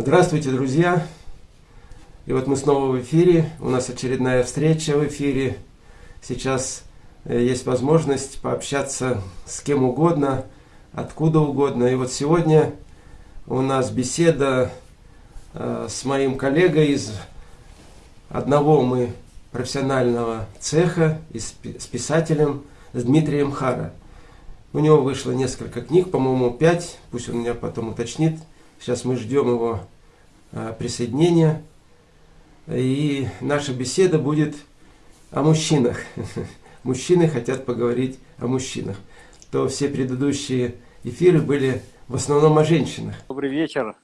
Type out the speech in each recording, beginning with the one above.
Здравствуйте, друзья! И вот мы снова в эфире. У нас очередная встреча в эфире. Сейчас э, есть возможность пообщаться с кем угодно, откуда угодно. И вот сегодня у нас беседа э, с моим коллегой из одного мы профессионального цеха, с писателем, с Дмитрием Хара. У него вышло несколько книг, по-моему, пять, пусть он меня потом уточнит. Сейчас мы ждем его э, присоединения. И наша беседа будет о мужчинах. Мужчины хотят поговорить о мужчинах. То все предыдущие эфиры были в основном о женщинах. Добрый вечер.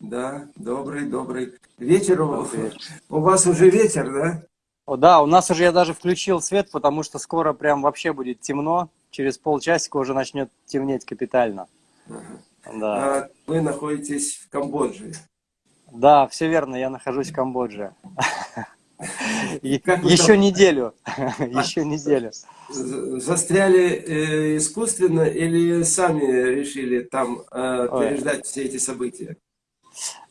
Да, добрый, добрый вечер. Добрый вечер. У вас уже вечер, да? О, да, у нас уже я даже включил свет, потому что скоро прям вообще будет темно. Через полчасика уже начнет темнеть капитально. Ага. Да. А вы находитесь в Камбодже. Да, все верно, я нахожусь в Камбодже. Еще неделю. Еще неделю. Застряли э, искусственно или сами решили там э, переждать все эти события?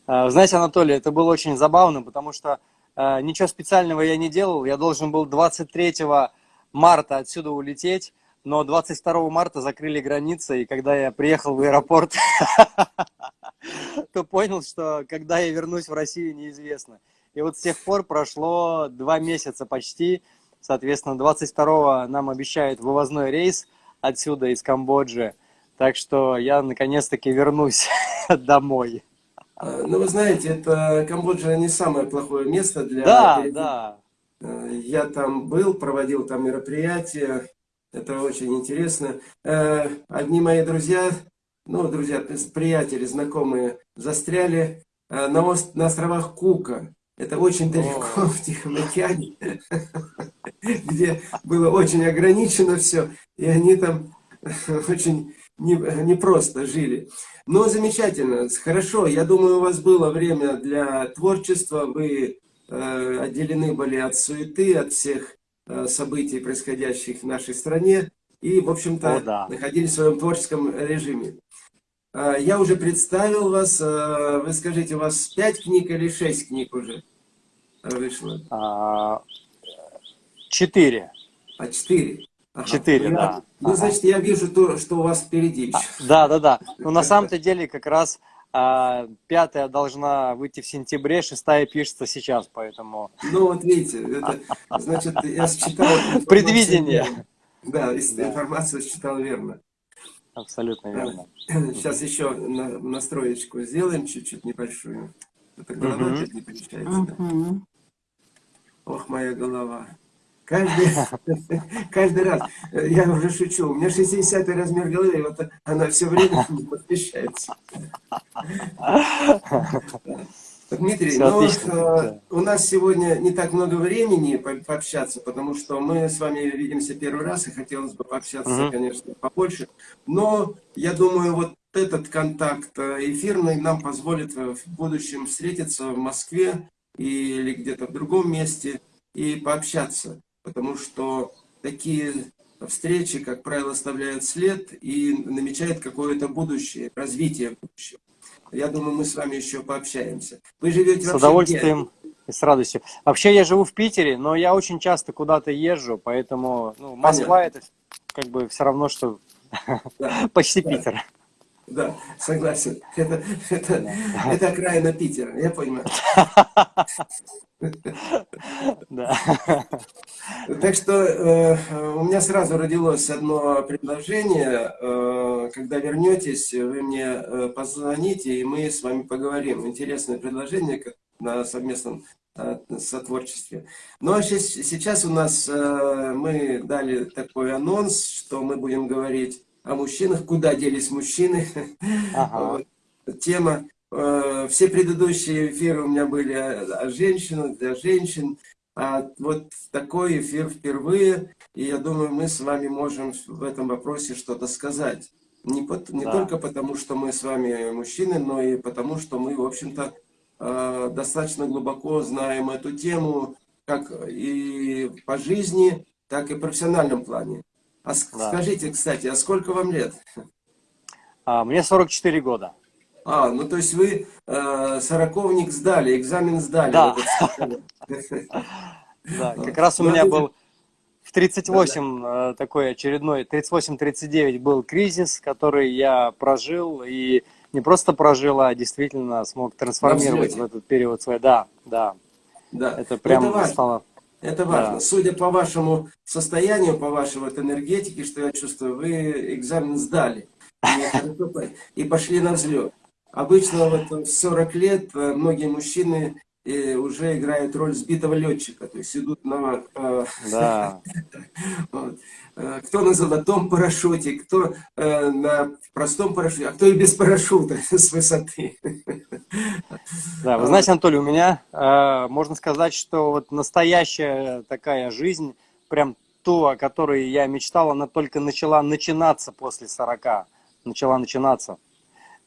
А, знаете, Анатолий, это было очень забавно, потому что э, ничего специального я не делал. Я должен был 23 марта отсюда улететь но 22 марта закрыли границы, и когда я приехал в аэропорт, то понял, что когда я вернусь в Россию, неизвестно. И вот с тех пор прошло два месяца почти, соответственно, 22 нам обещают вывозной рейс отсюда, из Камбоджи, так что я наконец-таки вернусь домой. А, ну, вы знаете, это Камбоджа не самое плохое место для... Да, да. Э, я там был, проводил там мероприятия, это очень интересно. Э, одни мои друзья, ну, друзья, приятели, знакомые, застряли э, на, ост на островах Кука. Это очень далеко в Тихом океане, где было очень ограничено все, и они там очень непросто не жили. Но замечательно, хорошо, я думаю, у вас было время для творчества, вы э, отделены были от суеты, от всех событий, происходящих в нашей стране, и, в общем-то, да. находились в своем творческом режиме. Э, я уже представил вас. Э, вы скажите, у вас пять книг или шесть книг уже вышло? А, четыре. А, четыре? Ага. Четыре, да. Ну, ага. значит, я вижу то, что у вас впереди. А, да, да, да. Но на самом-то деле как раз а пятая должна выйти в сентябре, шестая пишется сейчас, поэтому... Ну вот видите, это, значит, я считал... Предвидение. Да, да, информацию считал верно. Абсолютно верно. Сейчас еще на, настроечку сделаем чуть-чуть небольшую. Это голова угу. не помещается. Угу. Ох, моя голова. Каждый, каждый раз, я уже шучу, у меня 60 размер головы, и вот она все время не подмещается. Дмитрий, ну, э, у нас сегодня не так много времени по пообщаться, потому что мы с вами видимся первый раз, и хотелось бы пообщаться, угу. конечно, побольше. Но я думаю, вот этот контакт э, эфирный нам позволит в будущем встретиться в Москве или где-то в другом месте и пообщаться потому что такие встречи, как правило, оставляют след и намечают какое-то будущее, развитие будущего. Я думаю, мы с вами еще пообщаемся. Вы живете С удовольствием где? и с радостью. Вообще я живу в Питере, но я очень часто куда-то езжу, поэтому ну, Москва Понятно. это как бы все равно, что да. почти да. Питер. Да, согласен. Это, это, это окраина Питера, я понимаю. Да. Так что э, у меня сразу родилось одно предложение. Э, когда вернетесь, вы мне э, позвоните, и мы с вами поговорим. Интересное предложение на совместном э, сотворчестве. Ну а сейчас у нас мы дали такой анонс, что мы будем говорить о мужчинах, куда делись мужчины. Ага. Тема. Э, все предыдущие эфиры у меня были о женщинах, для женщин. А вот такой эфир впервые, и я думаю, мы с вами можем в этом вопросе что-то сказать. Не, по, не да. только потому, что мы с вами мужчины, но и потому, что мы, в общем-то, э, достаточно глубоко знаем эту тему, как и по жизни, так и в профессиональном плане. А да. скажите, кстати, а сколько вам лет? А, мне 44 года. А, ну то есть вы э, сороковник сдали, экзамен сдали. Да. Как раз у меня был в 38 э, такой очередной, 38-39 был кризис, который я прожил, и не просто прожил, а действительно смог трансформировать в этот период свой. Да, да. Да. Это прям это важно. стало... Это важно. Да. Судя по вашему состоянию, по вашей вот энергетике, что я чувствую, вы экзамен сдали. И пошли на взлет. Обычно вот в 40 лет э, многие мужчины э, уже играют роль сбитого летчика, то есть идут на... Э, да. вот. Кто на золотом парашюте, кто на простом парашюте, а кто и без парашюта с высоты. Да, вы знаете, Анатолий, у меня, можно сказать, что вот настоящая такая жизнь, прям ту, о которой я мечтал, она только начала начинаться после 40, начала начинаться.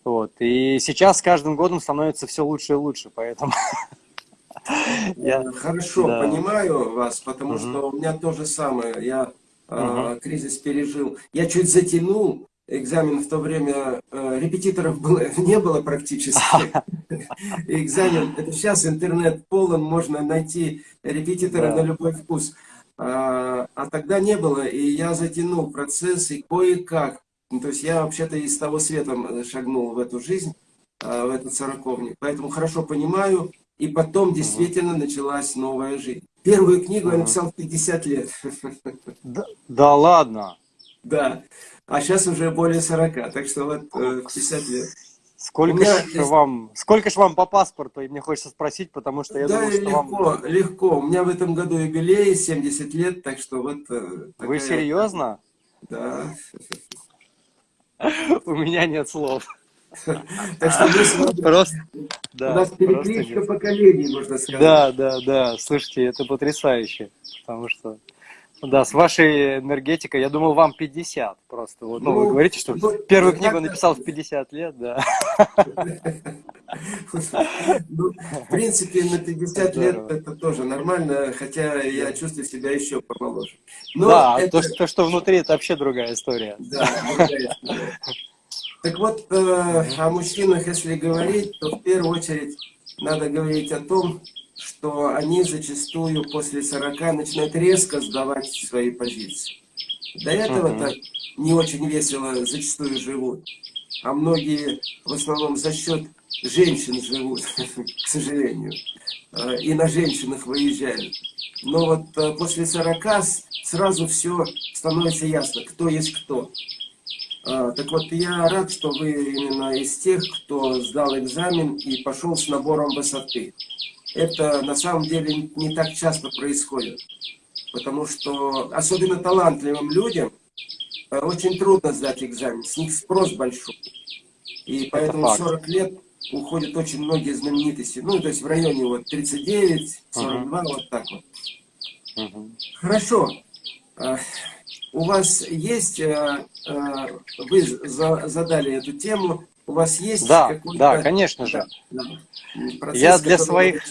Вот. И сейчас с каждым годом становится все лучше и лучше, поэтому... Я хорошо да. понимаю вас, потому угу. что у меня то же самое. Я угу. э, кризис пережил. Я чуть затянул экзамен в то время. Э, репетиторов было, не было практически. Экзамен. Это сейчас интернет полон, можно найти репетитора на любой вкус. А, а тогда не было, и я затянул процесс, и кое-как ну, то есть я вообще-то из того света шагнул в эту жизнь, в этот сороковник. Поэтому хорошо понимаю. И потом действительно началась новая жизнь. Первую книгу я написал в 50 лет. Да, да ладно? Да. А сейчас уже более 40. Так что вот 50 э, лет. Сколько ж есть... вам, сколько ж вам по паспорту? И мне хочется спросить, потому что я да, думаю, что легко, вам... легко. У меня в этом году юбилей, 70 лет, так что вот... Э, такая... Вы серьезно? Да. У меня нет слов. Так что мы просто, да, у нас перекличка поколений, можно сказать. Да, да, да. Слушайте, это потрясающе, потому что да, с вашей энергетикой, я думал, вам 50 просто. Вот, ну, ну, вы говорите, что ну, первую ну, книгу написал в 50 лет, да. Ну, в принципе, на 50 лет это тоже нормально, хотя я чувствую себя еще помоложе. Но да, это... то, что внутри, это вообще другая история. Да, другая история. Так вот, э, о мужчинах, если говорить, то в первую очередь надо говорить о том, что они зачастую после 40 начинают резко сдавать свои позиции. До этого так не очень весело зачастую живут. А многие в основном за счет женщин живут, к сожалению. Э, и на женщинах выезжают. Но вот э, после 40 сразу все становится ясно, кто есть кто. Э, так вот, я рад, что вы именно из тех, кто сдал экзамен и пошел с набором высоты это на самом деле не так часто происходит. Потому что особенно талантливым людям э, очень трудно сдать экзамен, с них спрос большой. И поэтому 40 лет уходят очень многие знаменитости. Ну, то есть в районе вот 39, 42, угу. вот так вот. Угу. Хорошо. Э, у вас есть, э, вы задали эту тему, у вас есть Да, да, конечно же. Да, Процесс, я для своих,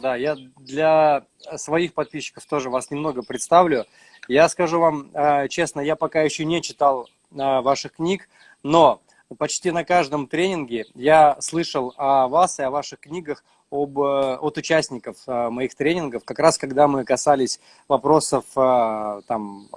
да, я для своих подписчиков тоже вас немного представлю. Я скажу вам э, честно, я пока еще не читал э, ваших книг, но почти на каждом тренинге я слышал о вас и о ваших книгах об, э, от участников э, моих тренингов, как раз когда мы касались вопросов э, там,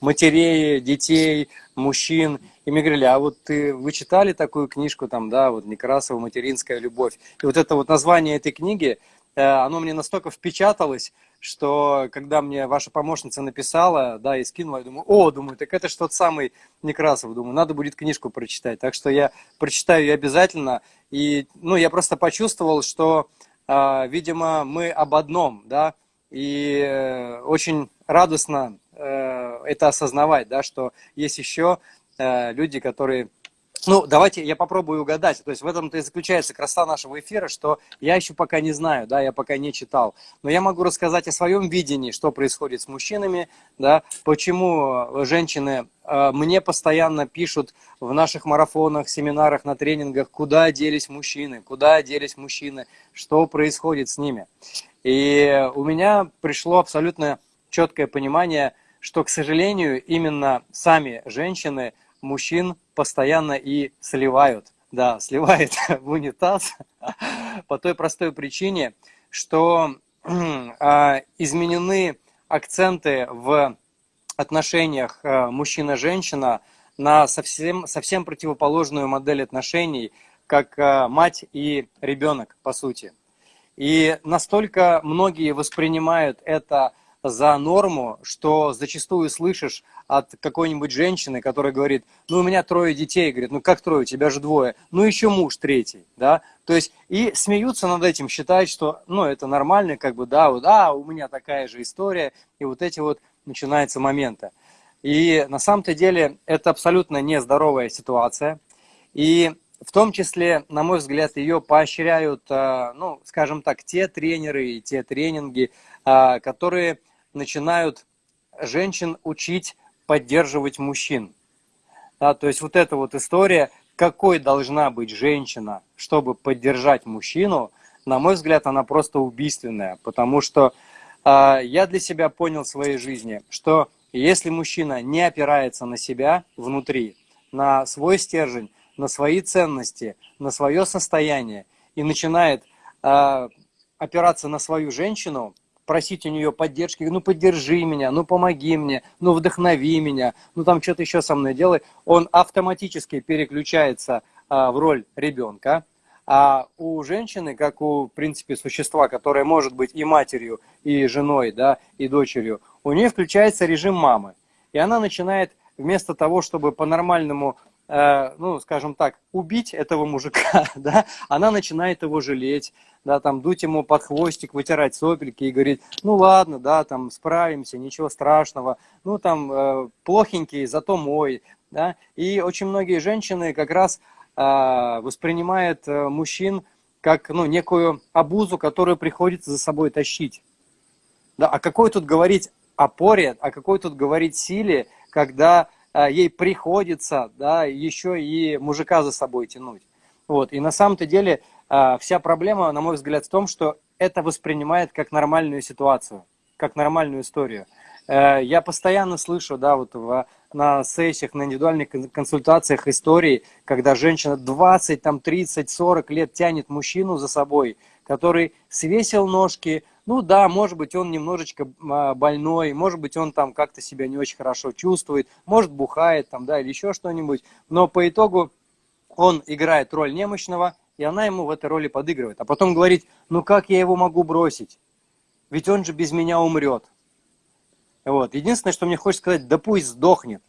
матерей, детей, мужчин, и мне говорили, а вот ты, вы читали такую книжку, там, да, вот Некрасова «Материнская любовь», и вот это вот название этой книги, оно мне настолько впечаталось, что когда мне ваша помощница написала, да, и скинула, я думаю, о, думаю, так это тот самый Некрасов, думаю, надо будет книжку прочитать. Так что я прочитаю ее обязательно. И, ну, я просто почувствовал, что, э, видимо, мы об одном, да, и э, очень радостно э, это осознавать, да, что есть еще э, люди, которые ну, давайте я попробую угадать. То есть в этом-то и заключается красота нашего эфира, что я еще пока не знаю, да, я пока не читал. Но я могу рассказать о своем видении, что происходит с мужчинами, да, почему женщины э, мне постоянно пишут в наших марафонах, семинарах, на тренингах, куда делись мужчины, куда делись мужчины, что происходит с ними. И у меня пришло абсолютно четкое понимание, что, к сожалению, именно сами женщины мужчин постоянно и сливают да, сливает в унитаз по той простой причине, что а, изменены акценты в отношениях э, мужчина-женщина на совсем, совсем противоположную модель отношений, как э, мать и ребенок, по сути. И настолько многие воспринимают это за норму, что зачастую слышишь от какой-нибудь женщины, которая говорит, ну у меня трое детей, говорит, ну как трое, у тебя же двое, ну еще муж третий, да, то есть и смеются над этим, считают, что, ну это нормально, как бы, да, вот, а, у меня такая же история, и вот эти вот начинаются моменты. И на самом-то деле это абсолютно нездоровая ситуация, и в том числе, на мой взгляд, ее поощряют, а, ну, скажем так, те тренеры и те тренинги, а, которые начинают женщин учить поддерживать мужчин. Да, то есть вот эта вот история, какой должна быть женщина, чтобы поддержать мужчину, на мой взгляд, она просто убийственная, потому что э, я для себя понял в своей жизни, что если мужчина не опирается на себя внутри, на свой стержень, на свои ценности, на свое состояние и начинает э, опираться на свою женщину, просить у нее поддержки, ну поддержи меня, ну помоги мне, ну вдохнови меня, ну там что-то еще со мной делай, он автоматически переключается а, в роль ребенка. А у женщины, как у, в принципе, существа, которое может быть и матерью, и женой, да, и дочерью, у нее включается режим мамы. И она начинает вместо того, чтобы по-нормальному Э, ну, скажем так, убить этого мужика, да, она начинает его жалеть, да, там, дуть ему под хвостик, вытирать сопельки и говорит, ну, ладно, да, там, справимся, ничего страшного, ну, там, э, плохенький, зато мой, да, и очень многие женщины как раз э, воспринимают э, мужчин как, ну, некую обузу, которую приходится за собой тащить, да, а какой тут говорить опоре, а какой тут говорить силе, когда ей приходится да, еще и мужика за собой тянуть. Вот. И на самом-то деле а, вся проблема, на мой взгляд, в том, что это воспринимает как нормальную ситуацию, как нормальную историю. Э, я постоянно слышу, да, вот в, на сессиях, на индивидуальных консультациях истории, когда женщина 20, там, 30, 40 лет тянет мужчину за собой, который свесил ножки, ну да, может быть, он немножечко а, больной, может быть, он там как-то себя не очень хорошо чувствует, может, бухает там, да, или еще что-нибудь. Но по итогу он играет роль немощного, и она ему в этой роли подыгрывает. А потом говорит, ну как я его могу бросить? Ведь он же без меня умрет. Вот. Единственное, что мне хочется сказать, да пусть сдохнет.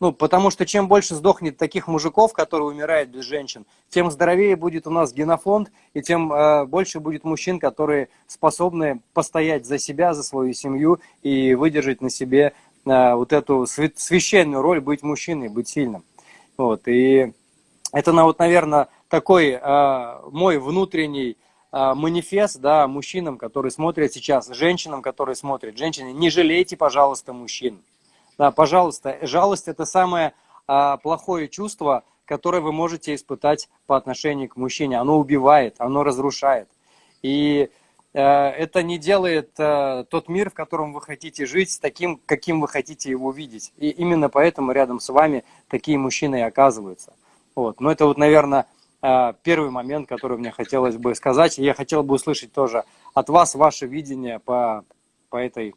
Ну, потому что чем больше сдохнет таких мужиков, которые умирают без женщин, тем здоровее будет у нас генофонд, и тем э, больше будет мужчин, которые способны постоять за себя, за свою семью и выдержать на себе э, вот эту священную роль быть мужчиной, быть сильным. Вот. И это, вот, наверное, такой э, мой внутренний э, манифест да, мужчинам, которые смотрят сейчас, женщинам, которые смотрят. Женщины, не жалейте, пожалуйста, мужчин. Да, пожалуйста, жалость это самое а, плохое чувство, которое вы можете испытать по отношению к мужчине. Оно убивает, оно разрушает. И э, это не делает э, тот мир, в котором вы хотите жить, таким, каким вы хотите его видеть. И именно поэтому рядом с вами такие мужчины и оказываются. Вот. Но это вот, наверное, э, первый момент, который мне хотелось бы сказать. Я хотел бы услышать тоже от вас ваше видение по, по, этой,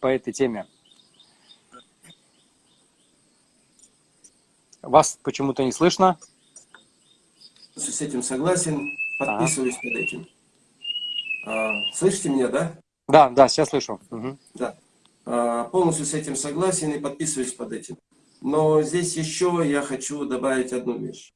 по этой теме. Вас почему-то не слышно. С этим согласен, подписываюсь ага. под этим. А, слышите меня, да? Да, да, сейчас слышу. Угу. Да. А, полностью с этим согласен и подписываюсь под этим. Но здесь еще я хочу добавить одну вещь.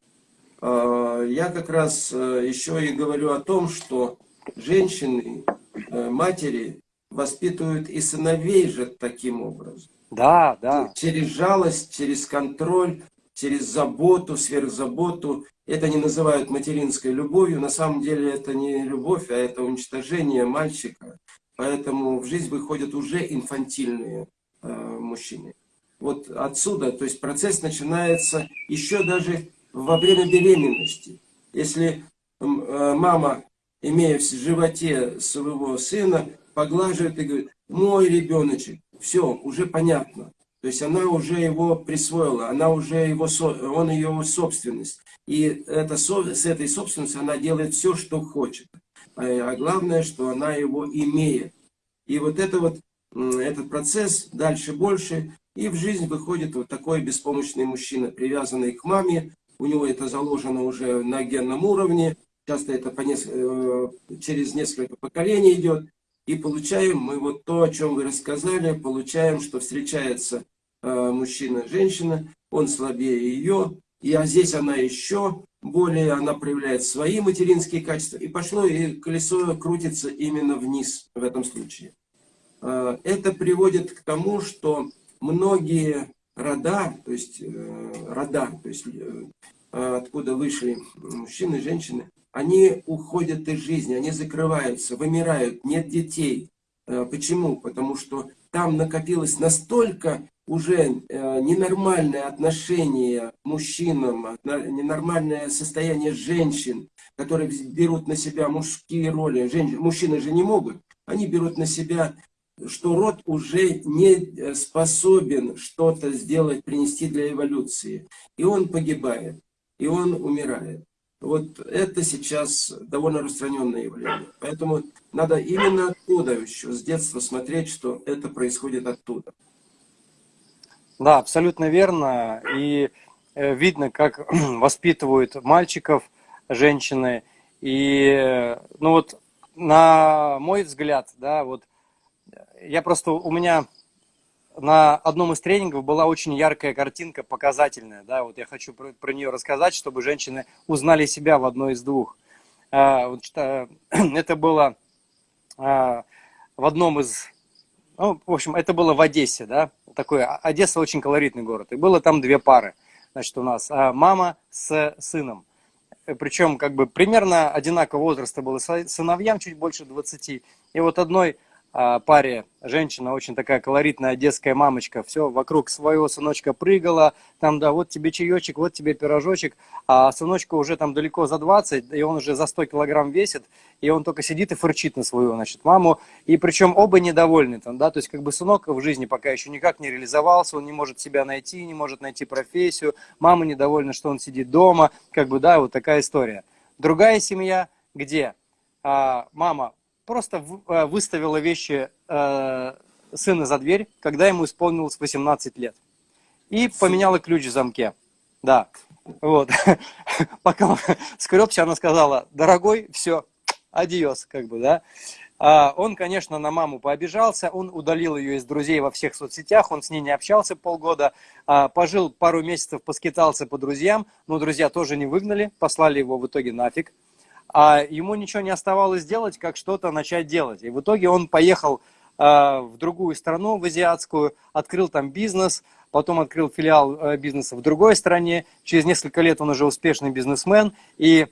А, я как раз э, еще и говорю о том, что женщины, э, матери воспитывают и сыновей же таким образом. Да, да. Через жалость, через контроль, через заботу, сверхзаботу. Это не называют материнской любовью. На самом деле это не любовь, а это уничтожение мальчика. Поэтому в жизнь выходят уже инфантильные э, мужчины. Вот отсюда, то есть процесс начинается еще даже во время беременности. Если э, мама, имея в животе своего сына, поглаживает и говорит, мой ребеночек, все, уже понятно. То есть она уже его присвоила, она уже его, он ее собственность. И это, с этой собственностью она делает все, что хочет. А, а главное, что она его имеет. И вот это вот, этот процесс дальше больше, и в жизнь выходит вот такой беспомощный мужчина, привязанный к маме. У него это заложено уже на генном уровне. Часто это по неск... Э, через несколько поколений идет. И получаем мы вот то, о чем вы рассказали, получаем, что встречается э, мужчина-женщина, он слабее ее, и а здесь она еще более, она проявляет свои материнские качества, и пошло, и колесо крутится именно вниз в этом случае. Э, это приводит к тому, что многие рода, то есть э, рода, то есть откуда вышли мужчины, женщины, они уходят из жизни, они закрываются, вымирают, нет детей. Почему? Потому что там накопилось настолько уже э, ненормальное отношение мужчинам, ненормальное состояние женщин, которые берут на себя мужские роли. Женщины, мужчины же не могут. Они берут на себя, что род уже не э, способен что-то сделать, принести для эволюции. И он погибает, и он умирает. Вот это сейчас довольно распространенное явление. Поэтому надо именно оттуда еще, с детства смотреть, что это происходит оттуда. Да, абсолютно верно. И э, видно, как воспитывают мальчиков женщины. И, э, ну вот, на мой взгляд, да, вот, я просто, у меня на одном из тренингов была очень яркая картинка, показательная. Да, вот я хочу про, про нее рассказать, чтобы женщины узнали себя в одной из двух. А, что, это было а, в одном из... Ну, в общем, это было в Одессе, да, такой, Одесса очень колоритный город. И было там две пары, значит, у нас а, мама с сыном. Причем, как бы, примерно одинакового возраста было сыновьям, чуть больше 20. И вот одной а, паре женщина, очень такая колоритная одесская мамочка, все вокруг своего сыночка прыгала, там, да, вот тебе чаечек, вот тебе пирожочек, а сыночка уже там далеко за 20, и он уже за 100 килограмм весит, и он только сидит и фырчит на свою, значит, маму, и причем оба недовольны, там, да, то есть как бы сынок в жизни пока еще никак не реализовался, он не может себя найти, не может найти профессию, мама недовольна, что он сидит дома, как бы, да, вот такая история. Другая семья, где а, мама просто э, выставила вещи э, сына за дверь, когда ему исполнилось 18 лет. И поменяла ключ в замке. Да. Вот. Пока он скребся, она сказала, дорогой, все, адиос, как бы, да. А он, конечно, на маму пообижался, он удалил ее из друзей во всех соцсетях, он с ней не общался полгода, а, пожил пару месяцев, поскитался по друзьям, но друзья тоже не выгнали, послали его в итоге нафиг а ему ничего не оставалось делать, как что-то начать делать. И в итоге он поехал э, в другую страну, в азиатскую, открыл там бизнес, потом открыл филиал э, бизнеса в другой стране. Через несколько лет он уже успешный бизнесмен. И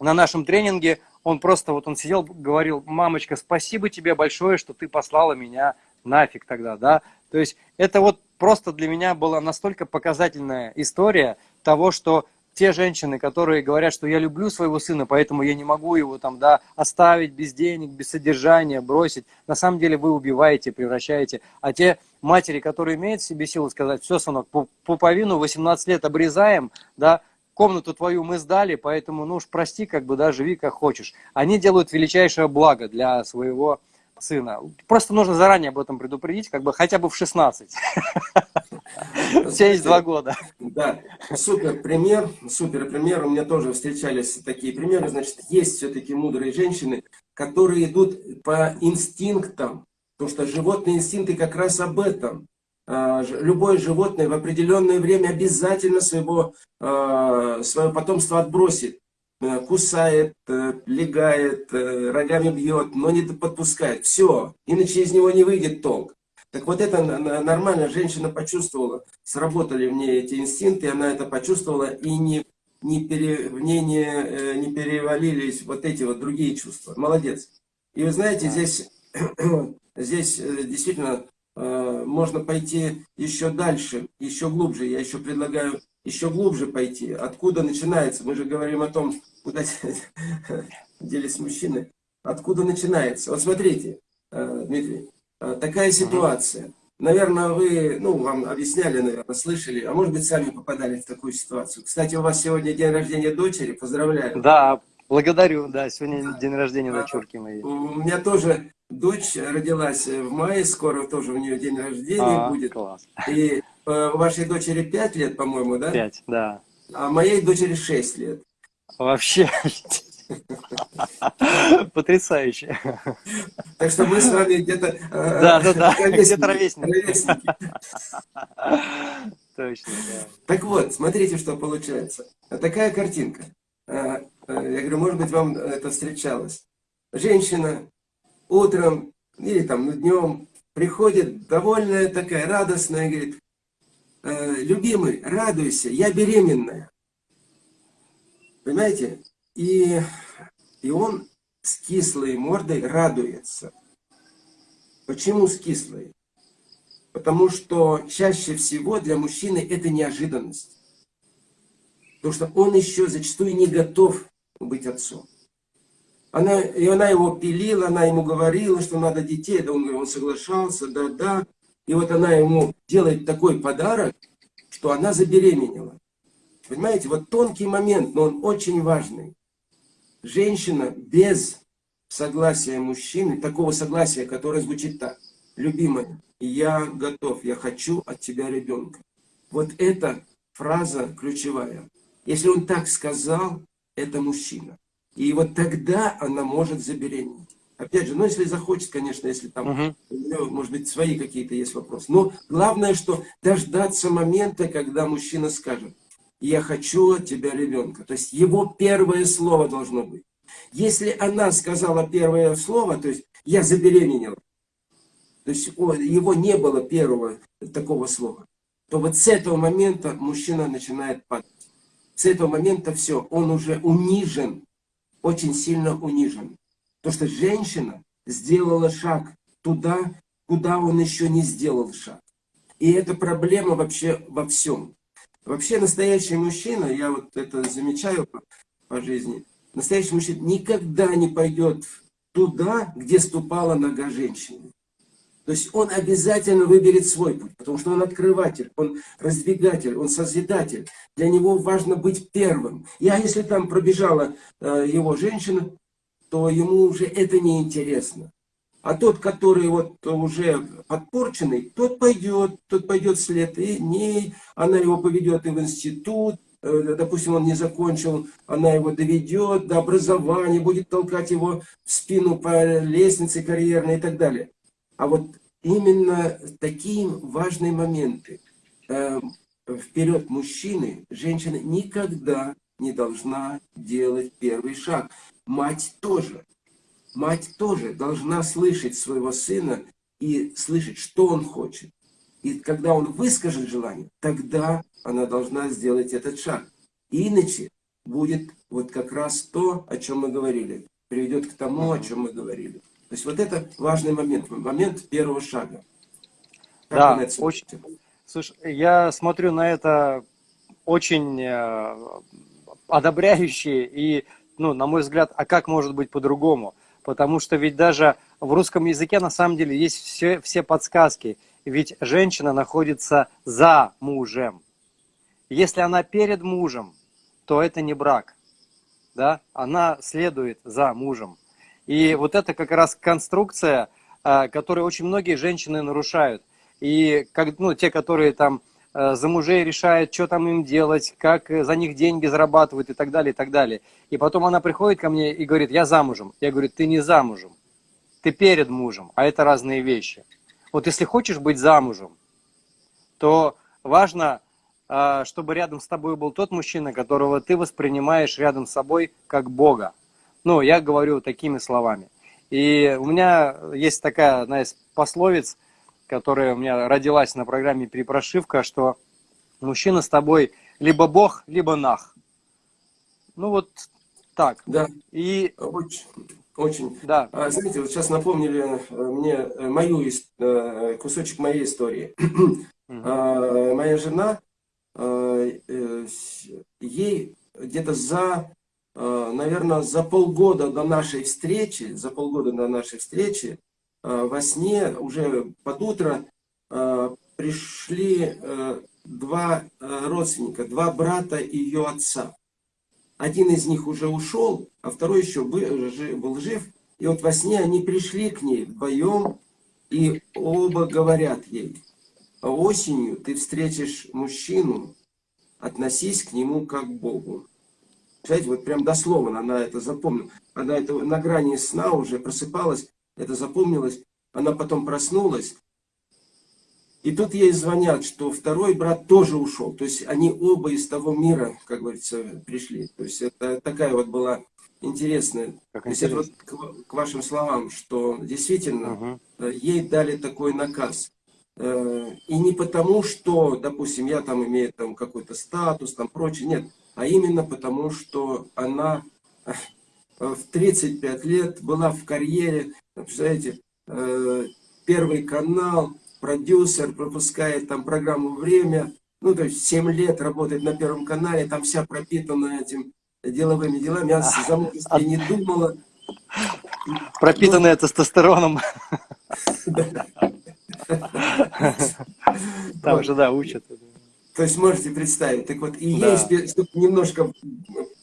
на нашем тренинге он просто вот он сидел, говорил, мамочка, спасибо тебе большое, что ты послала меня нафиг тогда, да. То есть это вот просто для меня была настолько показательная история того, что те женщины, которые говорят, что я люблю своего сына, поэтому я не могу его там, да, оставить без денег, без содержания, бросить, на самом деле вы убиваете, превращаете. А те матери, которые имеют в себе силу сказать, все, сынок, пуповину 18 лет обрезаем, да, комнату твою мы сдали, поэтому, ну уж прости, как бы, да, живи как хочешь. Они делают величайшее благо для своего сына. Просто нужно заранее об этом предупредить, как бы хотя бы в 16. Есть два года. Да, супер пример, супер пример. У меня тоже встречались такие примеры. Значит, есть все-таки мудрые женщины, которые идут по инстинктам, потому что животные инстинкты как раз об этом. А, любое животное в определенное время обязательно своего, а, свое потомство отбросит. Э, кусает, э, легает, э, рогами бьет, но не подпускает. Все, иначе из него не выйдет толк. Так вот это нормально, женщина почувствовала, сработали в ней эти инстинкты, она это почувствовала и не, не пере, в ней не, не перевалились вот эти вот другие чувства. Молодец. И вы знаете, здесь, здесь действительно можно пойти еще дальше, еще глубже. Я еще предлагаю еще глубже пойти. Откуда начинается? Мы же говорим о том, куда делись мужчины. Откуда начинается? Вот смотрите, э, Дмитрий, э, такая ситуация. наверное, вы, ну, вам объясняли, наверное, слышали, а может быть, сами попадали в такую ситуацию. Кстати, у вас сегодня день рождения дочери, поздравляю. Да, благодарю, да, сегодня день рождения дочурки моей. У меня тоже дочь родилась в мае, скоро тоже у нее день рождения а, будет. Класс. И э, вашей дочери 5 лет, по-моему, да? 5, да. А моей дочери 6 лет. Вообще, Потрясающе. Так что мы с вами где-то... Э, да, да, да, где-то ровесники. Точно, да. Так вот, смотрите, что получается. Такая картинка. Э, э, я говорю, может быть, вам это встречалось. Женщина утром или там днем приходит довольная такая, радостная, говорит, любимый, радуйся, я беременная. Понимаете? И, и он с кислой мордой радуется. Почему с кислой? Потому что чаще всего для мужчины это неожиданность. Потому что он еще зачастую не готов быть отцом. Она, и она его пилила, она ему говорила, что надо детей, да он, он соглашался, да, да. И вот она ему делает такой подарок, что она забеременела. Понимаете, вот тонкий момент, но он очень важный женщина без согласия мужчины, такого согласия, которое звучит так. Любимая, я готов, я хочу от тебя ребенка. Вот эта фраза ключевая. Если он так сказал, это мужчина. И вот тогда она может забеременеть. Опять же, ну если захочет, конечно, если там, угу. может быть, свои какие-то есть вопросы. Но главное, что дождаться момента, когда мужчина скажет, я хочу от тебя ребенка. То есть его первое слово должно быть. Если она сказала первое слово, то есть я забеременела, то есть его не было первого такого слова, то вот с этого момента мужчина начинает падать. С этого момента все, он уже унижен, очень сильно унижен. То, что женщина сделала шаг туда, куда он еще не сделал шаг. И это проблема вообще во всем. Вообще настоящий мужчина, я вот это замечаю по, по жизни, настоящий мужчина никогда не пойдет туда, где ступала нога женщины. То есть он обязательно выберет свой путь, потому что он открыватель, он раздвигатель, он созидатель. Для него важно быть первым. А если там пробежала э, его женщина, то ему уже это не интересно. А тот, который вот уже подпорченный, тот пойдет, тот пойдет вслед и ней, она его поведет и в институт, э, допустим, он не закончил, она его доведет до образования, будет толкать его в спину по лестнице карьерной и так далее. А вот именно такие важные моменты. Э, вперед мужчины, женщина никогда не должна делать первый шаг. Мать тоже. Мать тоже должна слышать своего сына и слышать, что он хочет. И когда он выскажет желание, тогда она должна сделать этот шаг. Иначе будет вот как раз то, о чем мы говорили. Приведет к тому, о чем мы говорили. То есть вот это важный момент, момент первого шага. Как да, очень. Слушай, я смотрю на это очень э, одобряюще и, ну, на мой взгляд, а как может быть по-другому? Потому что ведь даже в русском языке на самом деле есть все, все подсказки. Ведь женщина находится за мужем. Если она перед мужем, то это не брак. Да? Она следует за мужем. И вот это как раз конструкция, а, которую очень многие женщины нарушают. И как, ну, те, которые там Э, за мужей решает, что там им делать, как э, за них деньги зарабатывают и так далее, и так далее. И потом она приходит ко мне и говорит, я замужем. Я говорю, ты не замужем, ты перед мужем, а это разные вещи. Вот если хочешь быть замужем, то важно, э, чтобы рядом с тобой был тот мужчина, которого ты воспринимаешь рядом с собой как Бога. Ну, я говорю такими словами. И у меня есть такая одна из пословиц, которая у меня родилась на программе «Перепрошивка», что мужчина с тобой либо бог, либо нах. Ну вот так. Да. И... Очень. Очень. Да. А, знаете, вот сейчас напомнили э, мне э, мою э, кусочек моей истории. А, моя жена, ей где-то за, наверное, за полгода до нашей встречи, за полгода до нашей встречи, во сне, уже под утро, пришли два родственника, два брата ее отца. Один из них уже ушел, а второй еще был жив. И вот во сне они пришли к ней вдвоем, и оба говорят ей, осенью ты встретишь мужчину, относись к нему как к Богу. Знаете, вот прям дословно она это запомнила. Она это на грани сна уже просыпалась, это запомнилось. Она потом проснулась. И тут ей звонят, что второй брат тоже ушел. То есть они оба из того мира, как говорится, пришли. То есть это такая вот была интересная. Как То есть это вот к, к вашим словам, что действительно угу. ей дали такой наказ. Э, и не потому, что, допустим, я там имею там какой-то статус, там прочее, нет а именно потому, что она в 35 лет была в карьере, представляете, э, первый канал, продюсер, пропускает там программу «Время», ну, то есть 7 лет работает на Первом канале, там вся пропитана этим деловыми делами, я за замужестве не думала. Пропитанная ну, тестостероном. Там же, да, учат. То есть можете представить. Так вот, и да. ей, чтобы немножко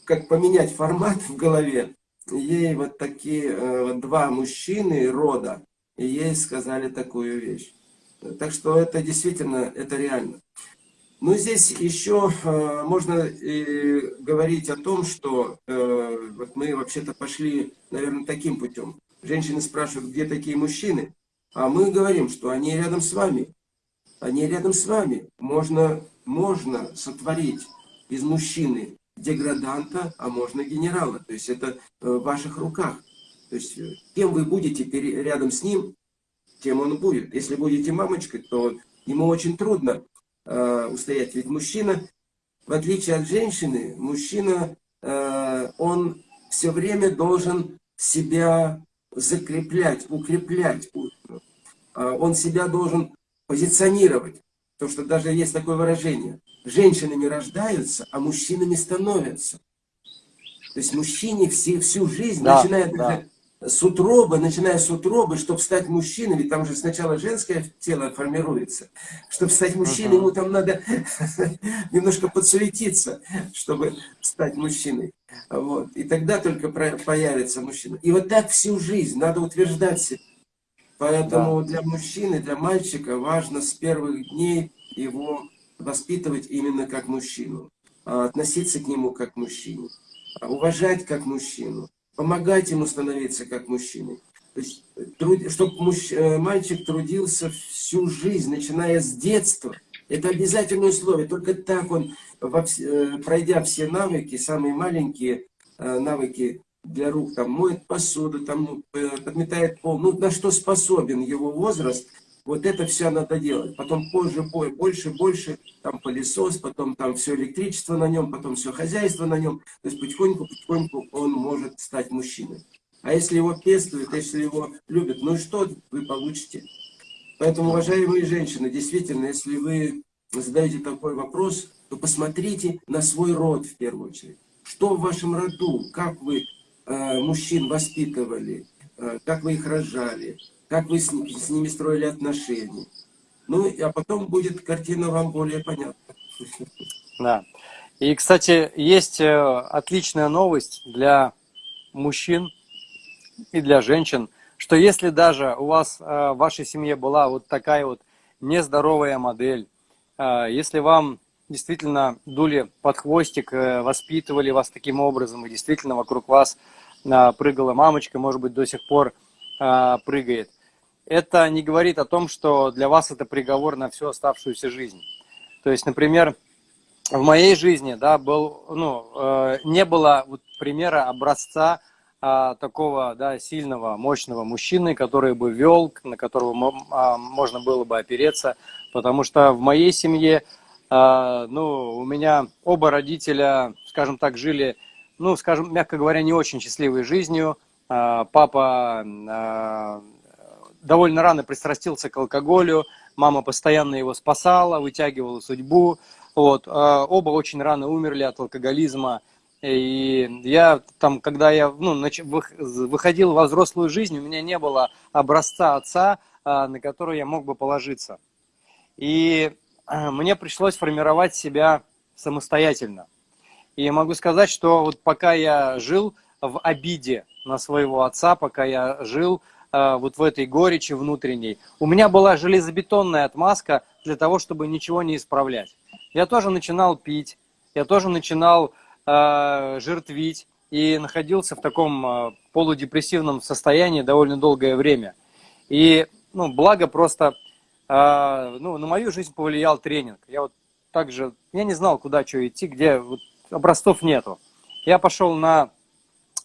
как поменять формат в голове, ей вот такие э, вот два мужчины рода, и ей сказали такую вещь. Так что это действительно, это реально. Ну, здесь еще э, можно и говорить о том, что э, вот мы вообще-то пошли, наверное, таким путем. Женщины спрашивают, где такие мужчины, а мы говорим, что они рядом с вами. Они рядом с вами. Можно можно сотворить из мужчины деграданта, а можно генерала. То есть это э, в ваших руках. То есть э, кем вы будете рядом с ним, тем он будет. Если будете мамочкой, то ему очень трудно э, устоять. Ведь мужчина, в отличие от женщины, мужчина, э, он все время должен себя закреплять, укреплять. Э, он себя должен позиционировать. То, что даже есть такое выражение. Женщинами рождаются, а мужчинами становятся. То есть мужчине все, всю жизнь, да, начиная да. с утробы, начиная с утробы, чтобы стать мужчиной, ведь там же сначала женское тело формируется. Чтобы стать мужчиной, ему там надо немножко подсуетиться, чтобы стать мужчиной. Вот. И тогда только появится мужчина. И вот так всю жизнь надо утверждать себя. Поэтому да. для мужчины, для мальчика важно с первых дней его воспитывать именно как мужчину, а относиться к нему как к мужчине, а уважать как мужчину, помогать ему становиться как мужчиной. То есть, труд... чтобы муж... Э, мальчик трудился всю жизнь, начиная с детства. Это обязательное условие. Только так он, э, пройдя все навыки, самые маленькие э, навыки для рук, там, моет посуду, там, подметает пол, ну, на что способен его возраст, вот это все надо делать. Потом позже, больше, больше, там пылесос, потом там все электричество на нем, потом все хозяйство на нем. То есть потихоньку, потихоньку он может стать мужчиной. А если его пестуют, если его любят, ну что вы получите? Поэтому, уважаемые женщины, действительно, если вы задаете такой вопрос, то посмотрите на свой род в первую очередь. Что в вашем роду, как вы Э, мужчин воспитывали, э, как вы их рожали, как вы с, с ними строили отношения. Ну, а потом будет картина вам более понятна. Да. И, кстати, есть э, отличная новость для мужчин и для женщин, что если даже у вас в вашей семье была вот такая вот нездоровая модель, если вам действительно дули под хвостик, воспитывали вас таким образом, и действительно вокруг вас прыгала мамочка, может быть, до сих пор а, прыгает. Это не говорит о том, что для вас это приговор на всю оставшуюся жизнь. То есть, например, в моей жизни да, был, ну, э, не было вот примера образца а, такого да, сильного, мощного мужчины, который бы вел, на которого а, можно было бы опереться, потому что в моей семье, ну, у меня оба родителя, скажем так, жили ну, скажем, мягко говоря, не очень счастливой жизнью. А, папа довольно рано пристрастился к алкоголю, мама постоянно его спасала, вытягивала судьбу. Вот. А, оба очень рано умерли от алкоголизма. И я там, когда я ну, выходил во взрослую жизнь, у меня не было образца отца, на который я мог бы положиться. И мне пришлось формировать себя самостоятельно. И могу сказать, что вот пока я жил в обиде на своего отца, пока я жил вот в этой горечи внутренней, у меня была железобетонная отмазка для того, чтобы ничего не исправлять. Я тоже начинал пить, я тоже начинал э, жертвить и находился в таком э, полудепрессивном состоянии довольно долгое время. И, ну, благо просто, э, ну, на мою жизнь повлиял тренинг. Я вот также, я не знал, куда что идти, где вот, образцов нету. Я пошел на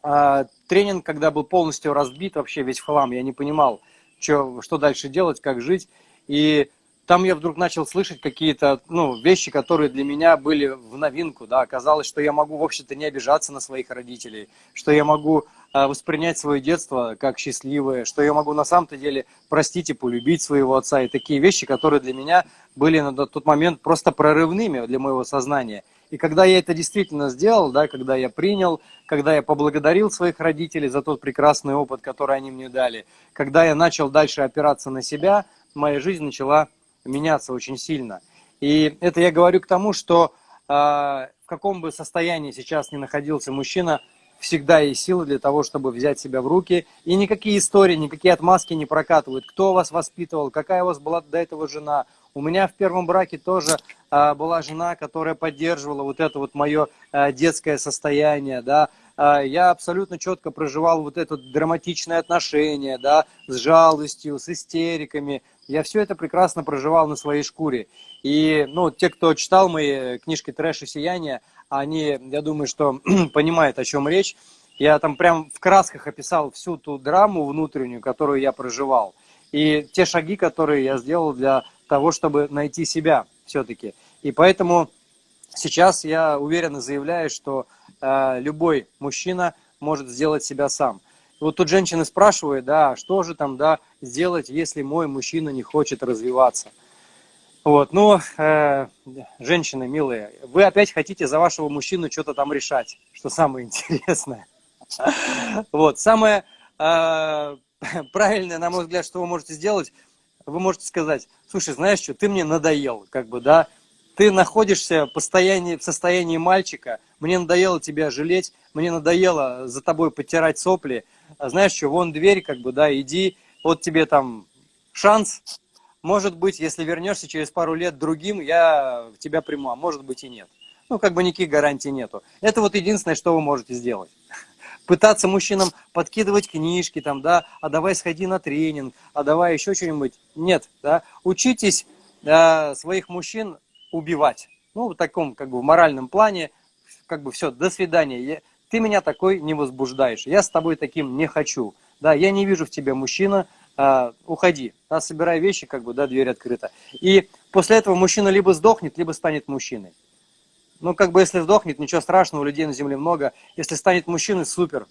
э, тренинг, когда был полностью разбит, вообще весь хлам. Я не понимал, что, что дальше делать, как жить. И там я вдруг начал слышать какие-то ну, вещи, которые для меня были в новинку. Да. Оказалось, что я могу, в общем-то, не обижаться на своих родителей, что я могу э, воспринять свое детство как счастливое, что я могу на самом-то деле простить и полюбить своего отца. И такие вещи, которые для меня были на тот момент просто прорывными для моего сознания. И когда я это действительно сделал, да, когда я принял, когда я поблагодарил своих родителей за тот прекрасный опыт, который они мне дали, когда я начал дальше опираться на себя, моя жизнь начала меняться очень сильно. И это я говорю к тому, что э, в каком бы состоянии сейчас ни находился мужчина, всегда есть силы для того, чтобы взять себя в руки. И никакие истории, никакие отмазки не прокатывают. Кто вас воспитывал, какая у вас была до этого жена. У меня в первом браке тоже э, была жена, которая поддерживала вот это вот мое э, детское состояние, да. Э, я абсолютно четко проживал вот это драматичное отношение, да, с жалостью, с истериками, я все это прекрасно проживал на своей шкуре. И ну, те, кто читал мои книжки «Трэш и сияние», они, я думаю, что понимают, о чем речь. Я там прям в красках описал всю ту драму внутреннюю, которую я проживал. И те шаги, которые я сделал для того, чтобы найти себя все-таки. И поэтому сейчас я уверенно заявляю, что э, любой мужчина может сделать себя сам. Вот тут женщины спрашивают, да, что же там, да, сделать, если мой мужчина не хочет развиваться. Вот, ну, э, женщины милые, вы опять хотите за вашего мужчину что-то там решать, что самое интересное. Вот, самое э, правильное, на мой взгляд, что вы можете сделать, вы можете сказать, слушай, знаешь что, ты мне надоел, как бы, да, ты находишься в, постоянии, в состоянии мальчика, мне надоело тебя жалеть, мне надоело за тобой потирать сопли, а знаешь что, вон дверь, как бы, да, иди, вот тебе там шанс, может быть, если вернешься через пару лет другим, я тебя приму, а может быть и нет. Ну, как бы никаких гарантий нету. Это вот единственное, что вы можете сделать. Пытаться мужчинам подкидывать книжки, там, да, а давай сходи на тренинг, а давай еще что-нибудь. Нет, да, учитесь э, своих мужчин убивать. Ну, в таком, как бы, в моральном плане, как бы, все, до свидания ты меня такой не возбуждаешь, я с тобой таким не хочу, да, я не вижу в тебе мужчина, а, уходи, да, собирай вещи, как бы, да, дверь открыта. И после этого мужчина либо сдохнет, либо станет мужчиной. Ну, как бы, если сдохнет, ничего страшного, людей на земле много. Если станет мужчиной, супер.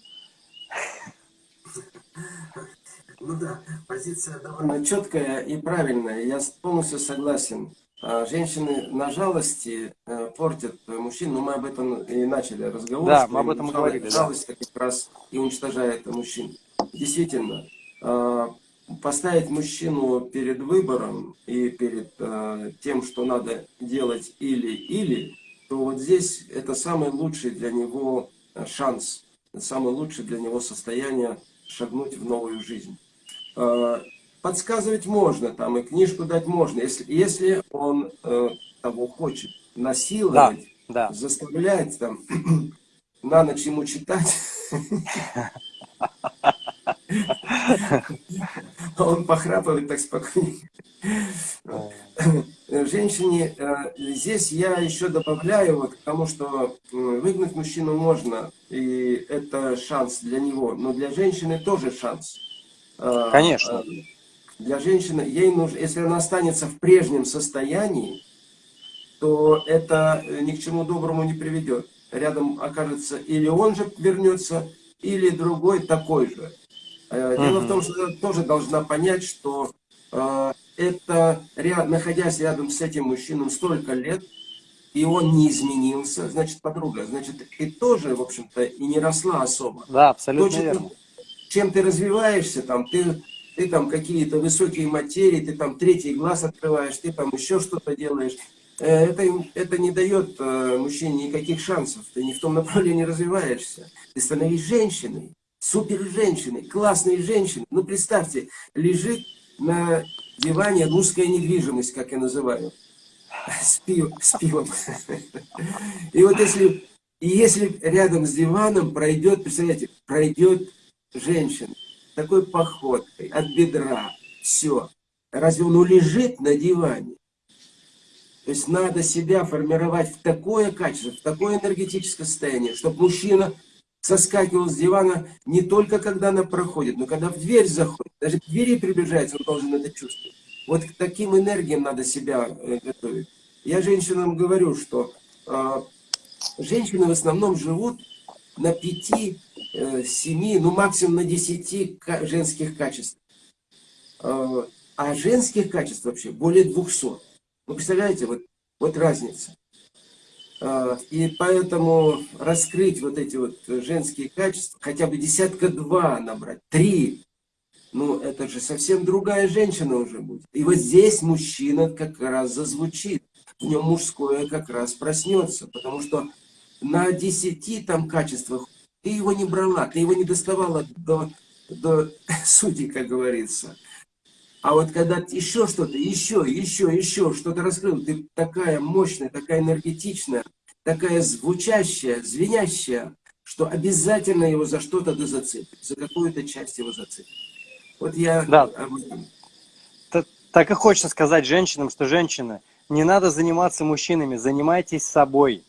Ну да, позиция довольно четкая и правильная, я полностью согласен. А, женщины на жалости э, портят мужчин, но мы об этом и начали разговор. Да, мы об этом и говорили. Жалость да. как раз и уничтожает мужчин. Действительно, а, поставить мужчину перед выбором и перед а, тем, что надо делать или-или, то вот здесь это самый лучший для него шанс, самый лучший для него состояние шагнуть в новую жизнь подсказывать можно, там и книжку дать можно, если, если он э, того хочет. Насиловать, да, да. заставлять, там, на ночь ему читать. Он похрапывает так спокойно. Женщине, э, здесь я еще добавляю, вот, потому что выгнать мужчину можно, и это шанс для него, но для женщины тоже шанс. Э, Конечно для женщины, ей нужно, если она останется в прежнем состоянии, то это э, ни к чему доброму не приведет. Рядом окажется или он же вернется, или другой такой же. Э, дело в том, что тоже должна понять, что э, это, ряд, находясь рядом с этим мужчиной столько лет, и он не изменился, значит, подруга, значит, и тоже, в общем-то, и не росла особо. Да, абсолютно То, верно. Чем ты развиваешься, там, ты ты там какие-то высокие материи, ты там третий глаз открываешь, ты там еще что-то делаешь. Э, это, это не дает э, мужчине никаких шансов. Ты не в том направлении развиваешься. Ты становись женщиной, супер женщиной, классной женщиной. Ну, представьте, лежит на диване русская недвижимость, как я называю. С, пив, с пивом. И вот если, и если рядом с диваном пройдет, представляете, пройдет женщина, такой походкой, от бедра, все. Разве он лежит на диване? То есть надо себя формировать в такое качество, в такое энергетическое состояние, чтобы мужчина соскакивал с дивана не только когда она проходит, но когда в дверь заходит. Даже к двери приближается, он должен это чувствовать. Вот к таким энергиям надо себя э, готовить. Я женщинам говорю, что э, женщины в основном живут на пяти, э, семи, ну максимум на десяти женских качеств. Э, а женских качеств вообще более двухсот. Вы представляете, вот, вот разница. А, и поэтому раскрыть вот эти вот женские качества, хотя бы десятка два набрать, три, ну это же совсем другая женщина уже будет. И вот здесь мужчина как раз зазвучит, в нем мужское как раз проснется, потому что на десяти там качествах ты его не брала, ты его не доставала до, до сути, как говорится. А вот когда еще что-то, еще, еще, еще что-то раскрыл, ты такая мощная, такая энергетичная, такая звучащая, звенящая, что обязательно его за что-то да зацепит, за какую-то часть его зацепит. Вот я да. об этом. Так и хочется сказать женщинам, что женщины, не надо заниматься мужчинами, занимайтесь собой,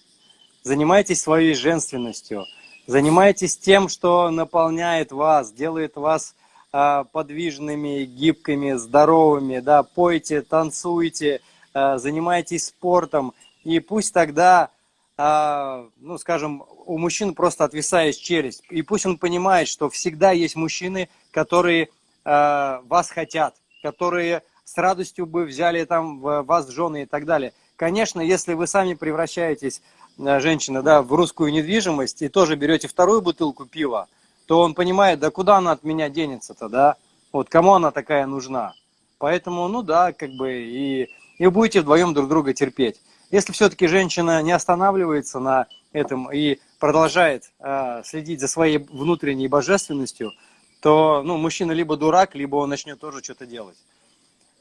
занимайтесь своей женственностью, занимайтесь тем, что наполняет вас, делает вас подвижными, гибкими, здоровыми, да, пойте, танцуйте, а, занимайтесь спортом, и пусть тогда, а, ну, скажем, у мужчин просто отвисает челюсть, и пусть он понимает, что всегда есть мужчины, которые вас хотят, которые с радостью бы взяли там вас жены и так далее. Конечно, если вы сами превращаетесь, женщина, да, в русскую недвижимость и тоже берете вторую бутылку пива, то он понимает, да куда она от меня денется-то, да? Вот кому она такая нужна? Поэтому, ну да, как бы и, и будете вдвоем друг друга терпеть. Если все-таки женщина не останавливается на этом и продолжает э, следить за своей внутренней божественностью, то ну, мужчина либо дурак, либо он начнет тоже что-то делать